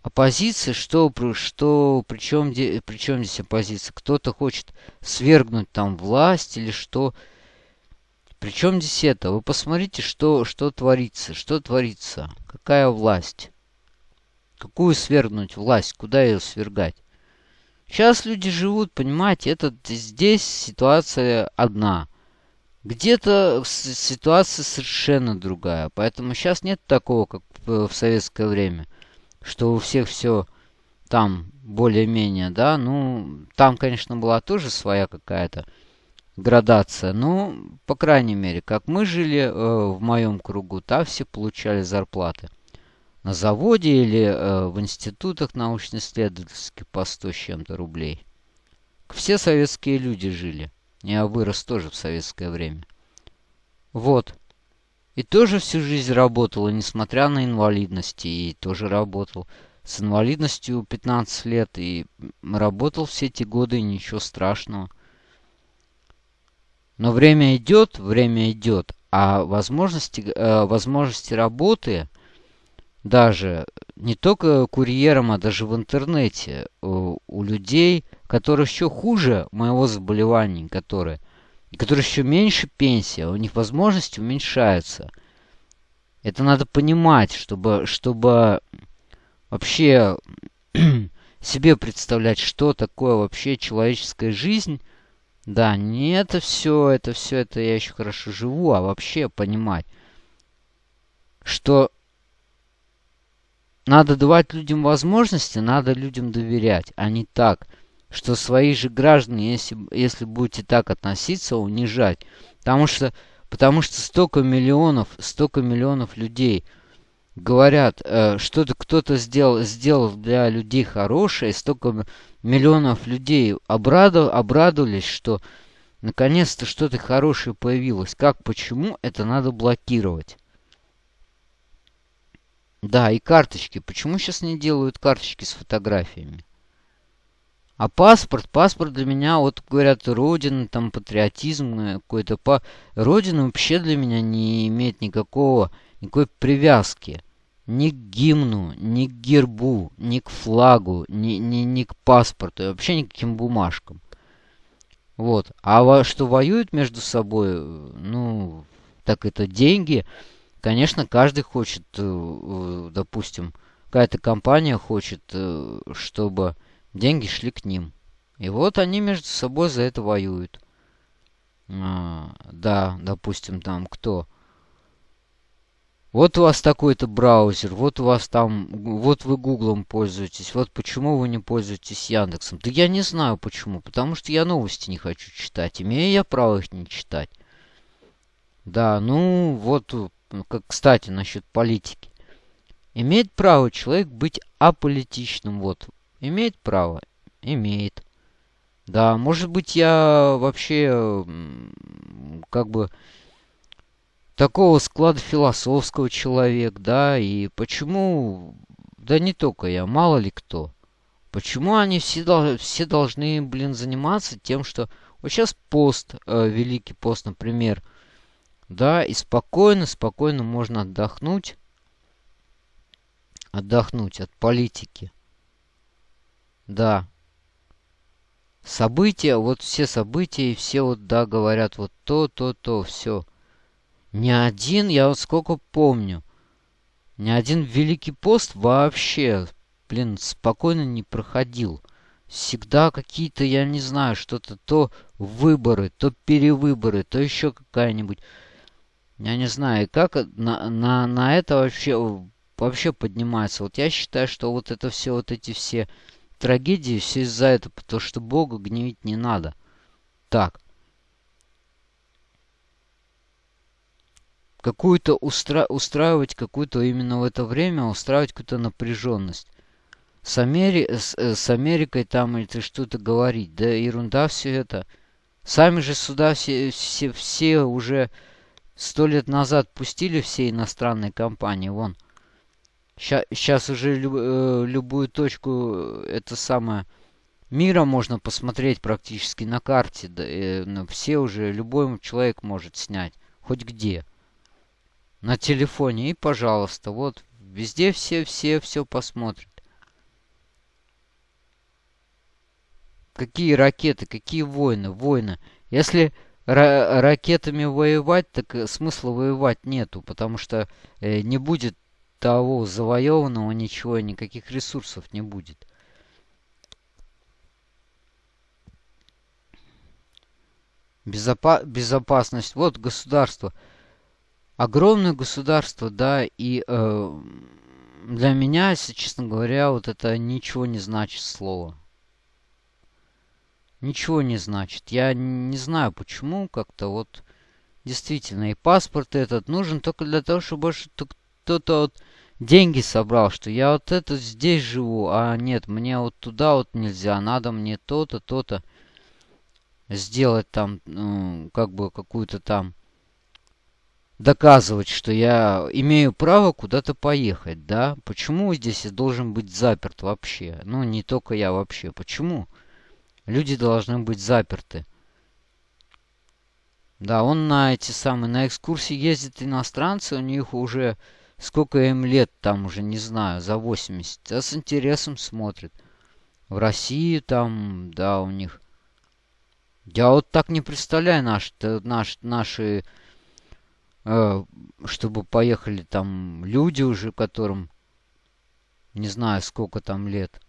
Оппозиция, что, что, причем, причем здесь оппозиция? Кто-то хочет свергнуть там власть или что? Причем здесь это? Вы посмотрите, что, что творится. Что творится? Какая власть? Какую свергнуть власть? Куда ее свергать? Сейчас люди живут, понимаете, это здесь ситуация одна. Где-то ситуация совершенно другая. Поэтому сейчас нет такого, как в советское время, что у всех все там более-менее, да. Ну, там, конечно, была тоже своя какая-то градация. Ну, по крайней мере, как мы жили э, в моем кругу, там все получали зарплаты. На заводе или э, в институтах научно-исследовательских по 100 с чем-то рублей. Все советские люди жили. Я вырос тоже в советское время. Вот. И тоже всю жизнь работал, несмотря на инвалидность, и тоже работал с инвалидностью 15 лет, и работал все эти годы, и ничего страшного. Но время идет, время идет, а возможности, э, возможности работы даже не только курьером, а даже в интернете у, у людей, которые еще хуже моего заболевания, которые, которые еще меньше пенсия, у них возможности уменьшаются. Это надо понимать, чтобы, чтобы вообще себе представлять, что такое вообще человеческая жизнь. Да, не это все, это все, это я еще хорошо живу, а вообще понимать, что надо давать людям возможности, надо людям доверять, а не так, что свои же граждане, если, если будете так относиться, унижать. Потому что, потому что столько миллионов, столько миллионов людей – говорят, э, что-то кто-то сделал, сделал для людей хорошее, столько миллионов людей обрадов, обрадовались, что наконец-то что-то хорошее появилось. Как, почему, это надо блокировать. Да, и карточки. Почему сейчас не делают карточки с фотографиями? А паспорт, паспорт для меня, вот говорят, родина, там патриотизм э, какой-то. По... Родина вообще для меня не имеет никакого никакой привязки ни к гимну, ни к гербу, ни к флагу, ни, ни, ни к паспорту, и вообще никаким бумажкам. Вот. А во, что воюют между собой, ну, так это деньги. Конечно, каждый хочет, э, э, допустим, какая-то компания хочет, э, чтобы деньги шли к ним. И вот они между собой за это воюют. А, да, допустим, там кто? Вот у вас такой-то браузер, вот у вас там, вот вы Гуглом пользуетесь, вот почему вы не пользуетесь Яндексом. Да я не знаю почему, потому что я новости не хочу читать, имею я право их не читать. Да, ну вот, как, кстати, насчет политики. Имеет право человек быть аполитичным, вот. Имеет право? Имеет. Да, может быть, я вообще как бы такого склада философского человек, да, и почему, да не только я, мало ли кто, почему они все, все должны, блин, заниматься тем, что вот сейчас пост, э, Великий пост, например, да, и спокойно, спокойно можно отдохнуть, отдохнуть от политики, да, события, вот все события, и все вот, да, говорят вот то, то, то, все. Ни один, я вот сколько помню, ни один Великий пост вообще, блин, спокойно не проходил. Всегда какие-то, я не знаю, что-то то выборы, то перевыборы, то еще какая-нибудь. Я не знаю, как на, на, на это вообще, вообще поднимается. Вот я считаю, что вот это все, вот эти все трагедии, все из-за этого, потому что Бога гневить не надо. Так. Какую-то устра... устраивать какую-то именно в это время, устраивать какую-то напряженность. С, Амери... с, э, с Америкой там ты что-то говорить, да ерунда все это. Сами же сюда все, все, все уже сто лет назад пустили все иностранные компании, вон. Сейчас уже люб, э, любую точку, э, это самое, мира можно посмотреть практически на карте. Да, э, все уже, любой человек может снять, хоть где на телефоне. И, пожалуйста, вот везде все-все все посмотрят. Какие ракеты, какие войны, войны. Если ра ракетами воевать, так э, смысла воевать нету, потому что э, не будет того завоеванного ничего, никаких ресурсов не будет. Безопа безопасность. Вот государство огромное государство, да, и э, для меня, если честно говоря, вот это ничего не значит слово. Ничего не значит. Я не знаю почему, как-то вот действительно и паспорт этот нужен только для того, чтобы кто-то вот деньги собрал, что я вот это здесь живу, а нет, мне вот туда вот нельзя, надо мне то-то, то-то сделать там, ну, как бы какую-то там доказывать, что я имею право куда-то поехать, да? Почему здесь я должен быть заперт вообще? Ну, не только я вообще. Почему? Люди должны быть заперты. Да, он на эти самые, на экскурсии ездит иностранцы, у них уже сколько им лет там уже, не знаю, за 80. А с интересом смотрит. В России там, да, у них. Я вот так не представляю наш, наш, наши, э, чтобы поехали там люди уже, которым не знаю, сколько там лет.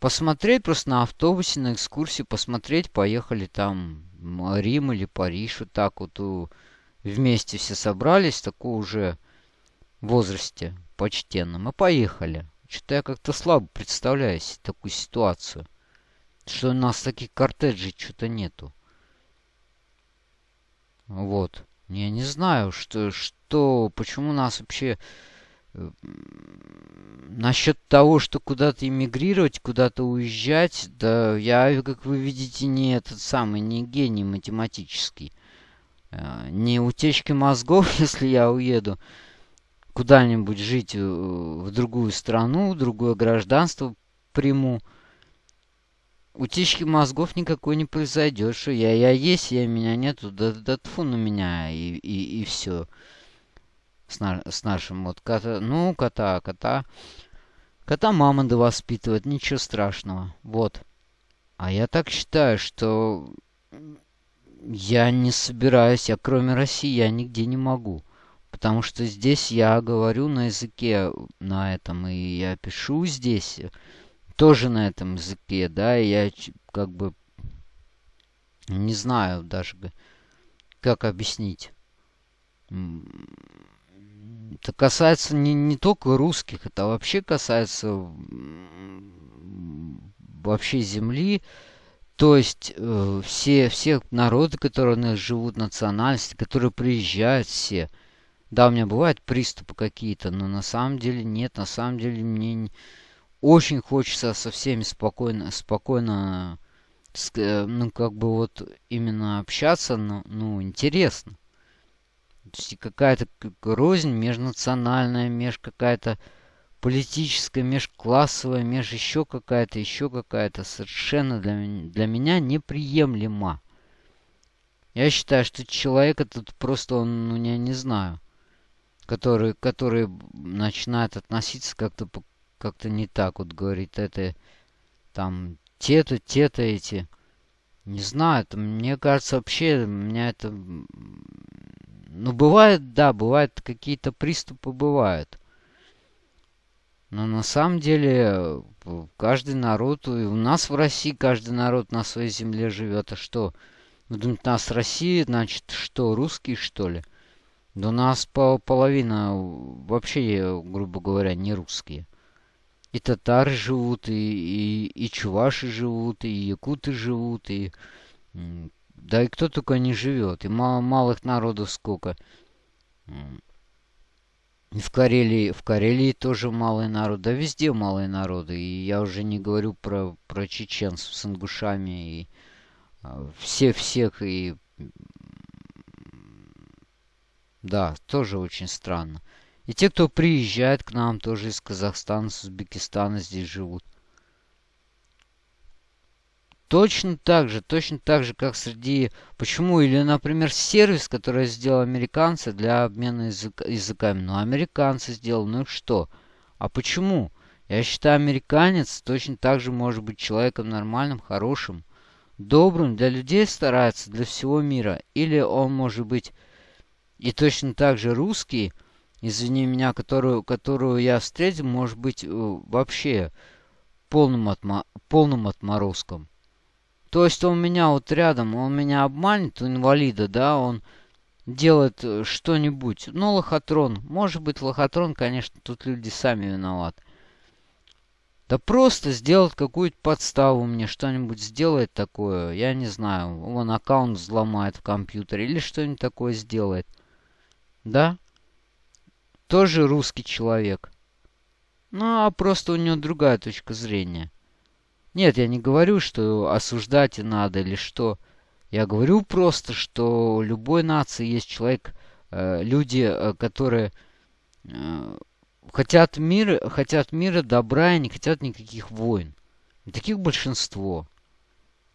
Посмотреть просто на автобусе, на экскурсии, посмотреть, поехали там Рим или Париж, вот так вот вместе все собрались, такой уже возрасте почтенном, и поехали. Что-то я как-то слабо представляю себе такую ситуацию. Что у нас таких кортеджей что-то нету. Вот. Я не знаю, что, что, почему нас вообще Насчет того, что куда-то эмигрировать, куда-то уезжать, да я, как вы видите, не этот самый, не гений математический. Э, не утечки мозгов, если я уеду куда-нибудь жить э, в другую страну, другое гражданство приму. Утечки мозгов никакой не произойдет, что я, я есть, я меня нету, да, да тфу на меня, и, и, и все с, на, с нашим вот кота. Ну, кота, кота. Кота мама да воспитывает, ничего страшного. Вот. А я так считаю, что я не собираюсь, я кроме России я нигде не могу. Потому что здесь я говорю на языке на этом, и я пишу здесь тоже на этом языке, да, и я как бы не знаю даже, как объяснить это касается не, не только русских, это вообще касается вообще земли. То есть э, все, все народы, которые у нас живут, национальности, которые приезжают все. Да, у меня бывают приступы какие-то, но на самом деле нет. На самом деле мне очень хочется со всеми спокойно, спокойно, э, ну, как бы вот именно общаться, ну, ну интересно. То есть какая-то рознь межнациональная, меж какая-то политическая, межклассовая, меж еще какая-то, еще какая-то совершенно для, для меня неприемлема. Я считаю, что человек этот просто, он, ну, я не знаю, который, который начинает относиться как-то как-то не так, вот говорит, это там те-то, те-то эти. Не знаю, это, мне кажется, вообще, меня это ну, бывает, да, бывают какие-то приступы, бывают. Но на самом деле каждый народ, и у нас в России каждый народ на своей земле живет. А что? Вы думаете, у нас Россия, значит, что, русские, что ли? Да у нас по половина вообще, грубо говоря, не русские. И татары живут, и, и, и чуваши живут, и якуты живут, и да и кто только не живет. И мало, малых народов сколько. В Карелии, в Карелии тоже малый народ. Да везде малые народы. И я уже не говорю про, про чеченцев с ингушами. И а, все всех. И да, тоже очень странно. И те, кто приезжает к нам, тоже из Казахстана, с Узбекистана здесь живут. Точно так же, точно так же, как среди... Почему? Или, например, сервис, который сделал американцы для обмена язык, языками. Ну, американцы сделал, ну и что? А почему? Я считаю, американец точно так же может быть человеком нормальным, хорошим, добрым, для людей старается, для всего мира. Или он может быть и точно так же русский, извини меня, которую, которую я встретил, может быть э, вообще полным, отма полным отморозком. То есть он меня вот рядом, он меня обманет, инвалида, да, он делает э, что-нибудь. Ну, лохотрон. Может быть, лохотрон, конечно, тут люди сами виноваты. Да просто сделать какую-то подставу мне, что-нибудь сделает такое, я не знаю, он аккаунт взломает в компьютере или что-нибудь такое сделает. Да? Тоже русский человек. Ну, а просто у него другая точка зрения. Нет, я не говорю, что осуждать и надо или что. Я говорю просто, что у любой нации есть человек, э, люди, э, которые э, хотят мира, хотят мира, добра и не хотят никаких войн. Таких большинство.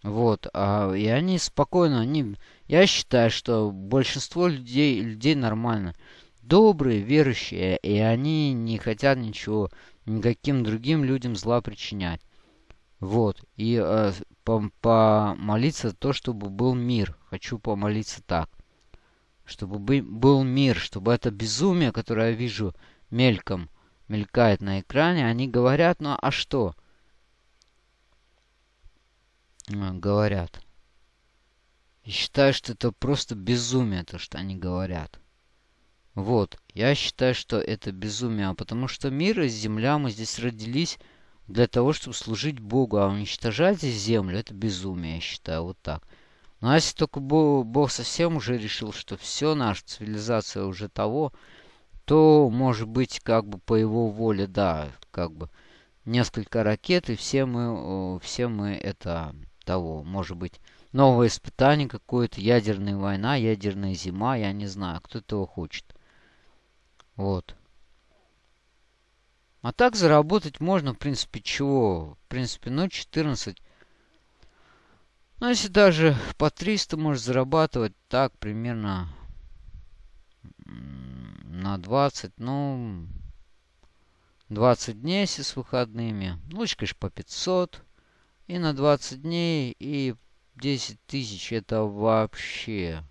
Вот, а, и они спокойно, они, я считаю, что большинство людей, людей нормально, добрые, верующие, и они не хотят ничего, никаким другим людям зла причинять. Вот, и э, помолиться то, чтобы был мир. Хочу помолиться так. Чтобы был мир, чтобы это безумие, которое я вижу мельком, мелькает на экране, они говорят, ну а что? А, говорят. И считаю, что это просто безумие, то, что они говорят. Вот, я считаю, что это безумие, потому что мир и земля, мы здесь родились для того, чтобы служить Богу, а уничтожать здесь землю, это безумие, я считаю, вот так. Но если только Бог, Бог совсем уже решил, что все, наша цивилизация уже того, то, может быть, как бы по его воле, да, как бы несколько ракет, и все мы, все мы это того, может быть, новое испытание какое-то, ядерная война, ядерная зима, я не знаю, кто этого хочет. Вот. А так заработать можно, в принципе, чего? В принципе, ну, 14 ну, если даже по 300 можешь зарабатывать, так, примерно на 20, ну, 20 дней, если с выходными. Лучше, конечно, по 500. И на 20 дней, и 10 тысяч, это вообще...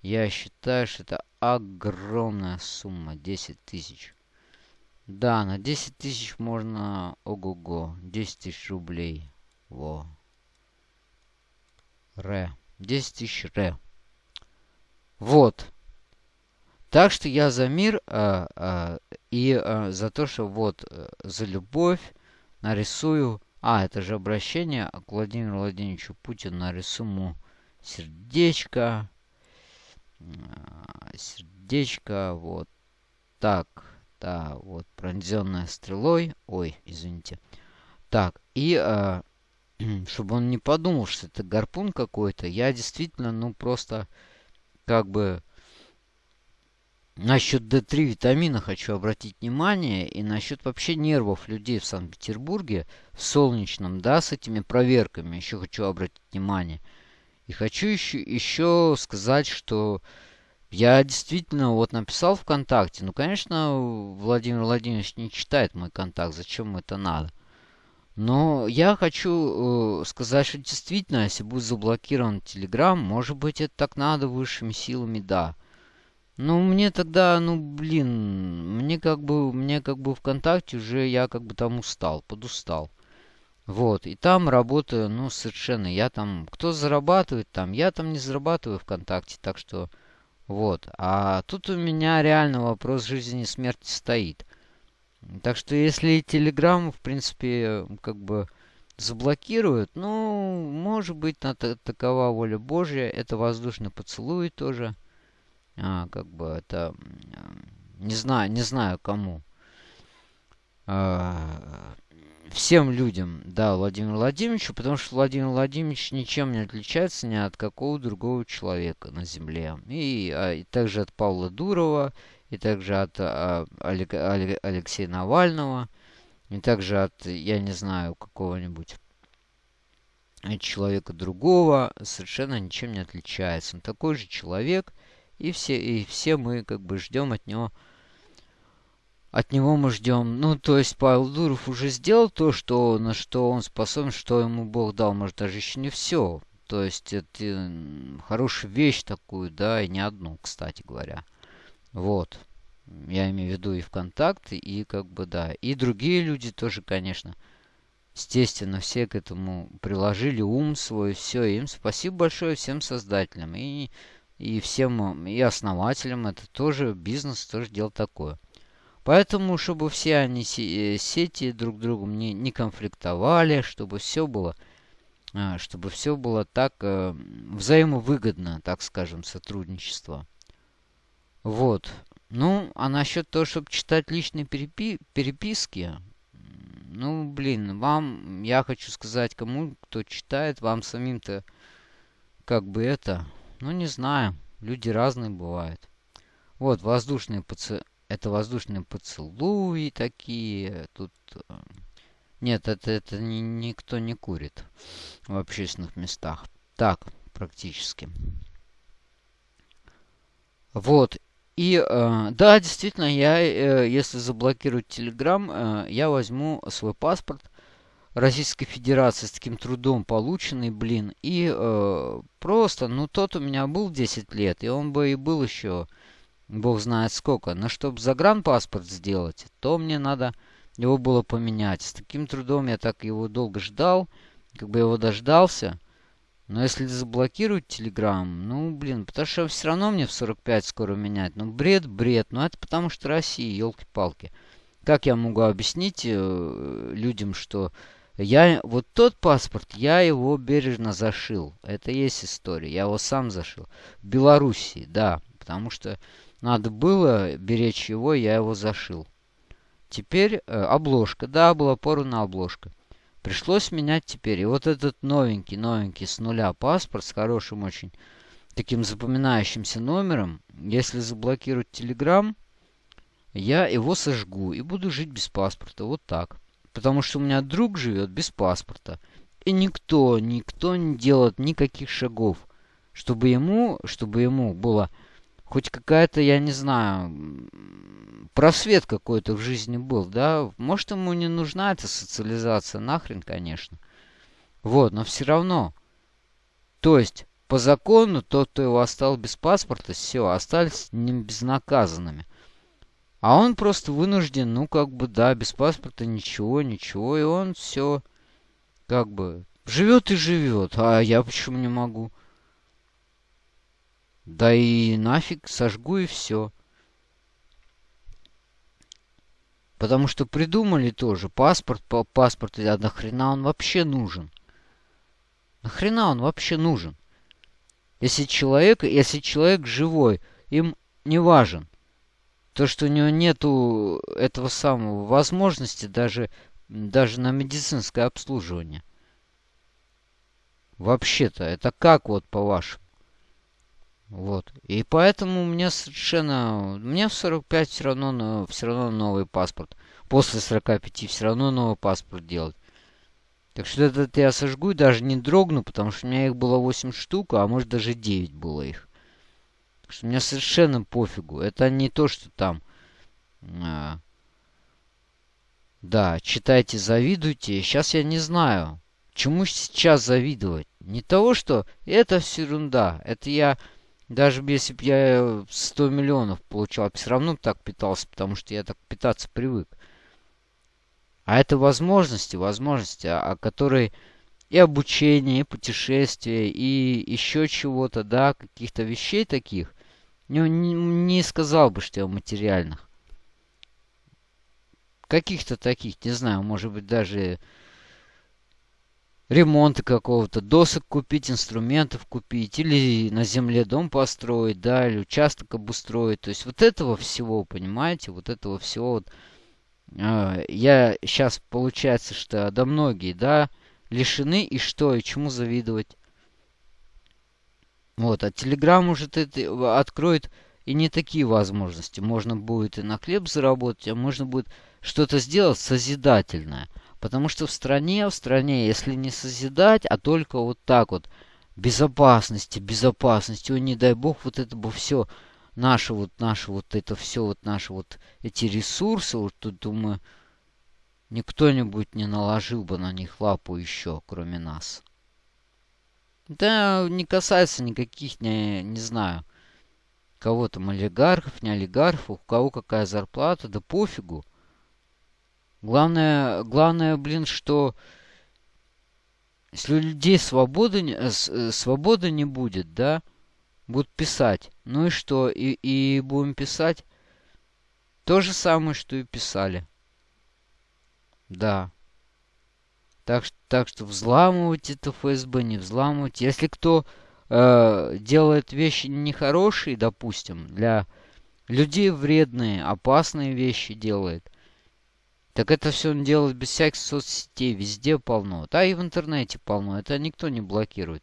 Я считаю, что это огромная сумма, 10 тысяч. Да, на 10 тысяч можно... Ого-го, 10 тысяч рублей. Во. Ре. 10 тысяч ре. Вот. Так что я за мир а, а, и а, за то, что вот э, за любовь нарисую... А, это же обращение к Владимиру Владимировичу Путину. Нарисую сердечко. Сердечко. Вот так. Да, вот пронзенная стрелой. Ой, извините. Так, и чтобы он не подумал, что это гарпун какой-то. Я действительно, ну, просто как бы насчет D3 витамина хочу обратить внимание. И насчет вообще нервов людей в Санкт-Петербурге, в Солнечном, да, с этими проверками еще хочу обратить внимание. И хочу еще, еще сказать, что я действительно вот написал ВКонтакте. Ну, конечно, Владимир Владимирович не читает мой контакт. Зачем ему это надо? Но я хочу э, сказать, что действительно, если будет заблокирован Telegram, может быть, это так надо высшими силами, да. Ну, мне тогда, ну, блин, мне как бы, мне как бы ВКонтакте уже, я как бы там устал, подустал. Вот, и там работаю, ну, совершенно, я там, кто зарабатывает там, я там не зарабатываю ВКонтакте, так что, вот. А тут у меня реально вопрос жизни и смерти стоит. Так что если Telegram, в принципе, как бы заблокируют, ну, может быть, на такова воля Божья. Это воздушный поцелуй тоже. А, как бы это... Не знаю, не знаю кому. А, всем людям, да, Владимиру Владимировичу, потому что Владимир Владимирович ничем не отличается ни от какого другого человека на Земле. И, а, и также от Павла Дурова, и также от а, Олег, Олег, Алексея Навального, и также от, я не знаю, какого-нибудь человека другого, совершенно ничем не отличается. Он такой же человек, и все, и все мы как бы ждем от него от него мы ждем. Ну, то есть Павел Дуров уже сделал то, что, на что он способен, что ему Бог дал. Может, даже еще не все. То есть это хорошая вещь такую, да, и не одну, кстати говоря. Вот. Я имею в виду и ВКонтакте, и как бы, да. И другие люди тоже, конечно. Естественно, все к этому приложили ум свой, все. Им спасибо большое всем создателям. И, и всем, и основателям. Это тоже бизнес, тоже дело такое. Поэтому, чтобы все они э, сети друг другом не, не конфликтовали, чтобы все было а, чтобы все было так э, взаимовыгодно, так скажем, сотрудничество. Вот. Ну, а насчет того, чтобы читать личные перепи переписки, ну, блин, вам, я хочу сказать, кому, кто читает, вам самим-то, как бы это, ну, не знаю, люди разные бывают. Вот, воздушные поцелуи, это воздушные поцелуи такие, тут... Э, Нет, это, это ни, никто не курит в общественных местах. Так, практически. Вот. И э, да, действительно, я, э, если заблокировать Telegram, э, я возьму свой паспорт Российской Федерации с таким трудом полученный, блин, и э, просто, ну, тот у меня был 10 лет, и он бы и был еще, бог знает сколько. Но чтобы загранпаспорт сделать, то мне надо его было поменять. С таким трудом я так его долго ждал, как бы его дождался. Но если заблокируют Telegram, ну, блин, потому что все равно мне в 45 скоро менять. Ну, бред, бред. Ну, это потому что Россия, елки-палки. Как я могу объяснить э, людям, что я вот тот паспорт, я его бережно зашил. Это есть история. Я его сам зашил. В Белоруссии, да. Потому что надо было беречь его, я его зашил. Теперь э, обложка. Да, была порвана обложка. Пришлось менять теперь. И вот этот новенький, новенький с нуля паспорт с хорошим очень таким запоминающимся номером. Если заблокировать Telegram, я его сожгу и буду жить без паспорта. Вот так. Потому что у меня друг живет без паспорта. И никто, никто не делает никаких шагов, чтобы ему, чтобы ему было хоть какая-то, я не знаю, просвет какой-то в жизни был, да. Может, ему не нужна эта социализация, нахрен, конечно. Вот, но все равно. То есть, по закону, тот, кто его оставил без паспорта, все, остались не безнаказанными. А он просто вынужден, ну, как бы, да, без паспорта ничего, ничего, и он все, как бы, живет и живет. А я почему не могу? Да и нафиг, сожгу и все. Потому что придумали тоже паспорт, по паспорт, а нахрена он вообще нужен? Нахрена он вообще нужен? Если человек, если человек живой, им не важен. То, что у него нету этого самого возможности даже, даже на медицинское обслуживание. Вообще-то, это как вот по-вашему? Вот. И поэтому мне совершенно... Мне в 45 все равно, все равно новый паспорт. После 45 все равно новый паспорт делать. Так что этот я сожгу и даже не дрогну, потому что у меня их было 8 штук, а может даже 9 было их. Так что мне совершенно пофигу. Это не то, что там... А, да, читайте, завидуйте. Сейчас я не знаю, чему сейчас завидовать. Не того, что это все ерунда. Это я даже если бы я 100 миллионов получал, все равно так питался, потому что я так питаться привык. А это возможности, возможности, о а, которой и обучение, и путешествие, и еще чего-то, да, каких-то вещей таких. Не, не, не сказал бы, что я материальных. Каких-то таких, не знаю, может быть, даже ремонта какого-то, досок купить, инструментов купить, или на земле дом построить, да, или участок обустроить. То есть вот этого всего, понимаете, вот этого всего вот, э, я сейчас получается, что да многие, да, лишены и что, и чему завидовать. Вот, а Telegram уже это откроет и не такие возможности. Можно будет и на хлеб заработать, а можно будет что-то сделать созидательное – Потому что в стране, в стране, если не созидать, а только вот так вот, безопасности, безопасности, ой, не дай бог, вот это бы все, наше вот, наше вот это все, вот наши вот эти ресурсы, вот тут, думаю, никто-нибудь не наложил бы на них лапу еще, кроме нас. Да, не касается никаких, не, не знаю, кого там, олигархов, не олигархов, у кого какая зарплата, да пофигу. Главное, главное, блин, что если у людей свободы, э, э, свободы не будет, да, будут писать. Ну и что? И, и будем писать то же самое, что и писали. Да. Так, так что взламывать это ФСБ, не взламывать. Если кто э, делает вещи нехорошие, допустим, для людей вредные, опасные вещи делает, так это все он делает без всяких соцсетей, везде полно. Да и в интернете полно, это никто не блокирует.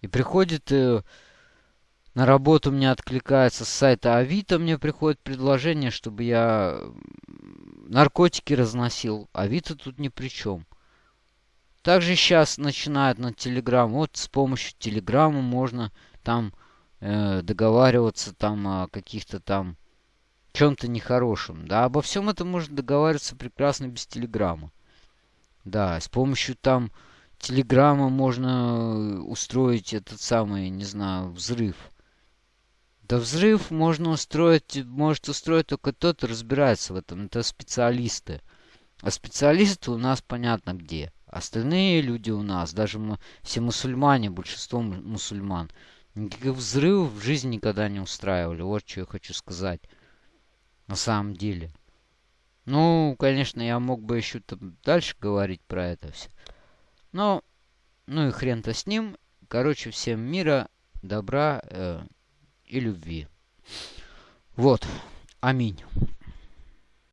И приходит э, на работу мне откликается с сайта Авито, мне приходит предложение, чтобы я наркотики разносил. Авито тут ни при чем. Также сейчас начинают на Телеграм. Вот с помощью Телеграма можно там э, договариваться там о каких-то там чем-то нехорошем. Да, обо всем этом можно договариваться прекрасно без Телеграма. Да, с помощью там Телеграма можно устроить этот самый, не знаю, взрыв. Да взрыв можно устроить, может устроить только тот, кто разбирается в этом. Это специалисты. А специалисты у нас понятно где. Остальные люди у нас, даже мы, все мусульмане, большинство мусульман, никаких взрывов в жизни никогда не устраивали. Вот что я хочу сказать. На самом деле. Ну, конечно, я мог бы еще там дальше говорить про это все. Но, ну и хрен-то с ним. Короче, всем мира, добра. Э, и любви. Вот. Аминь.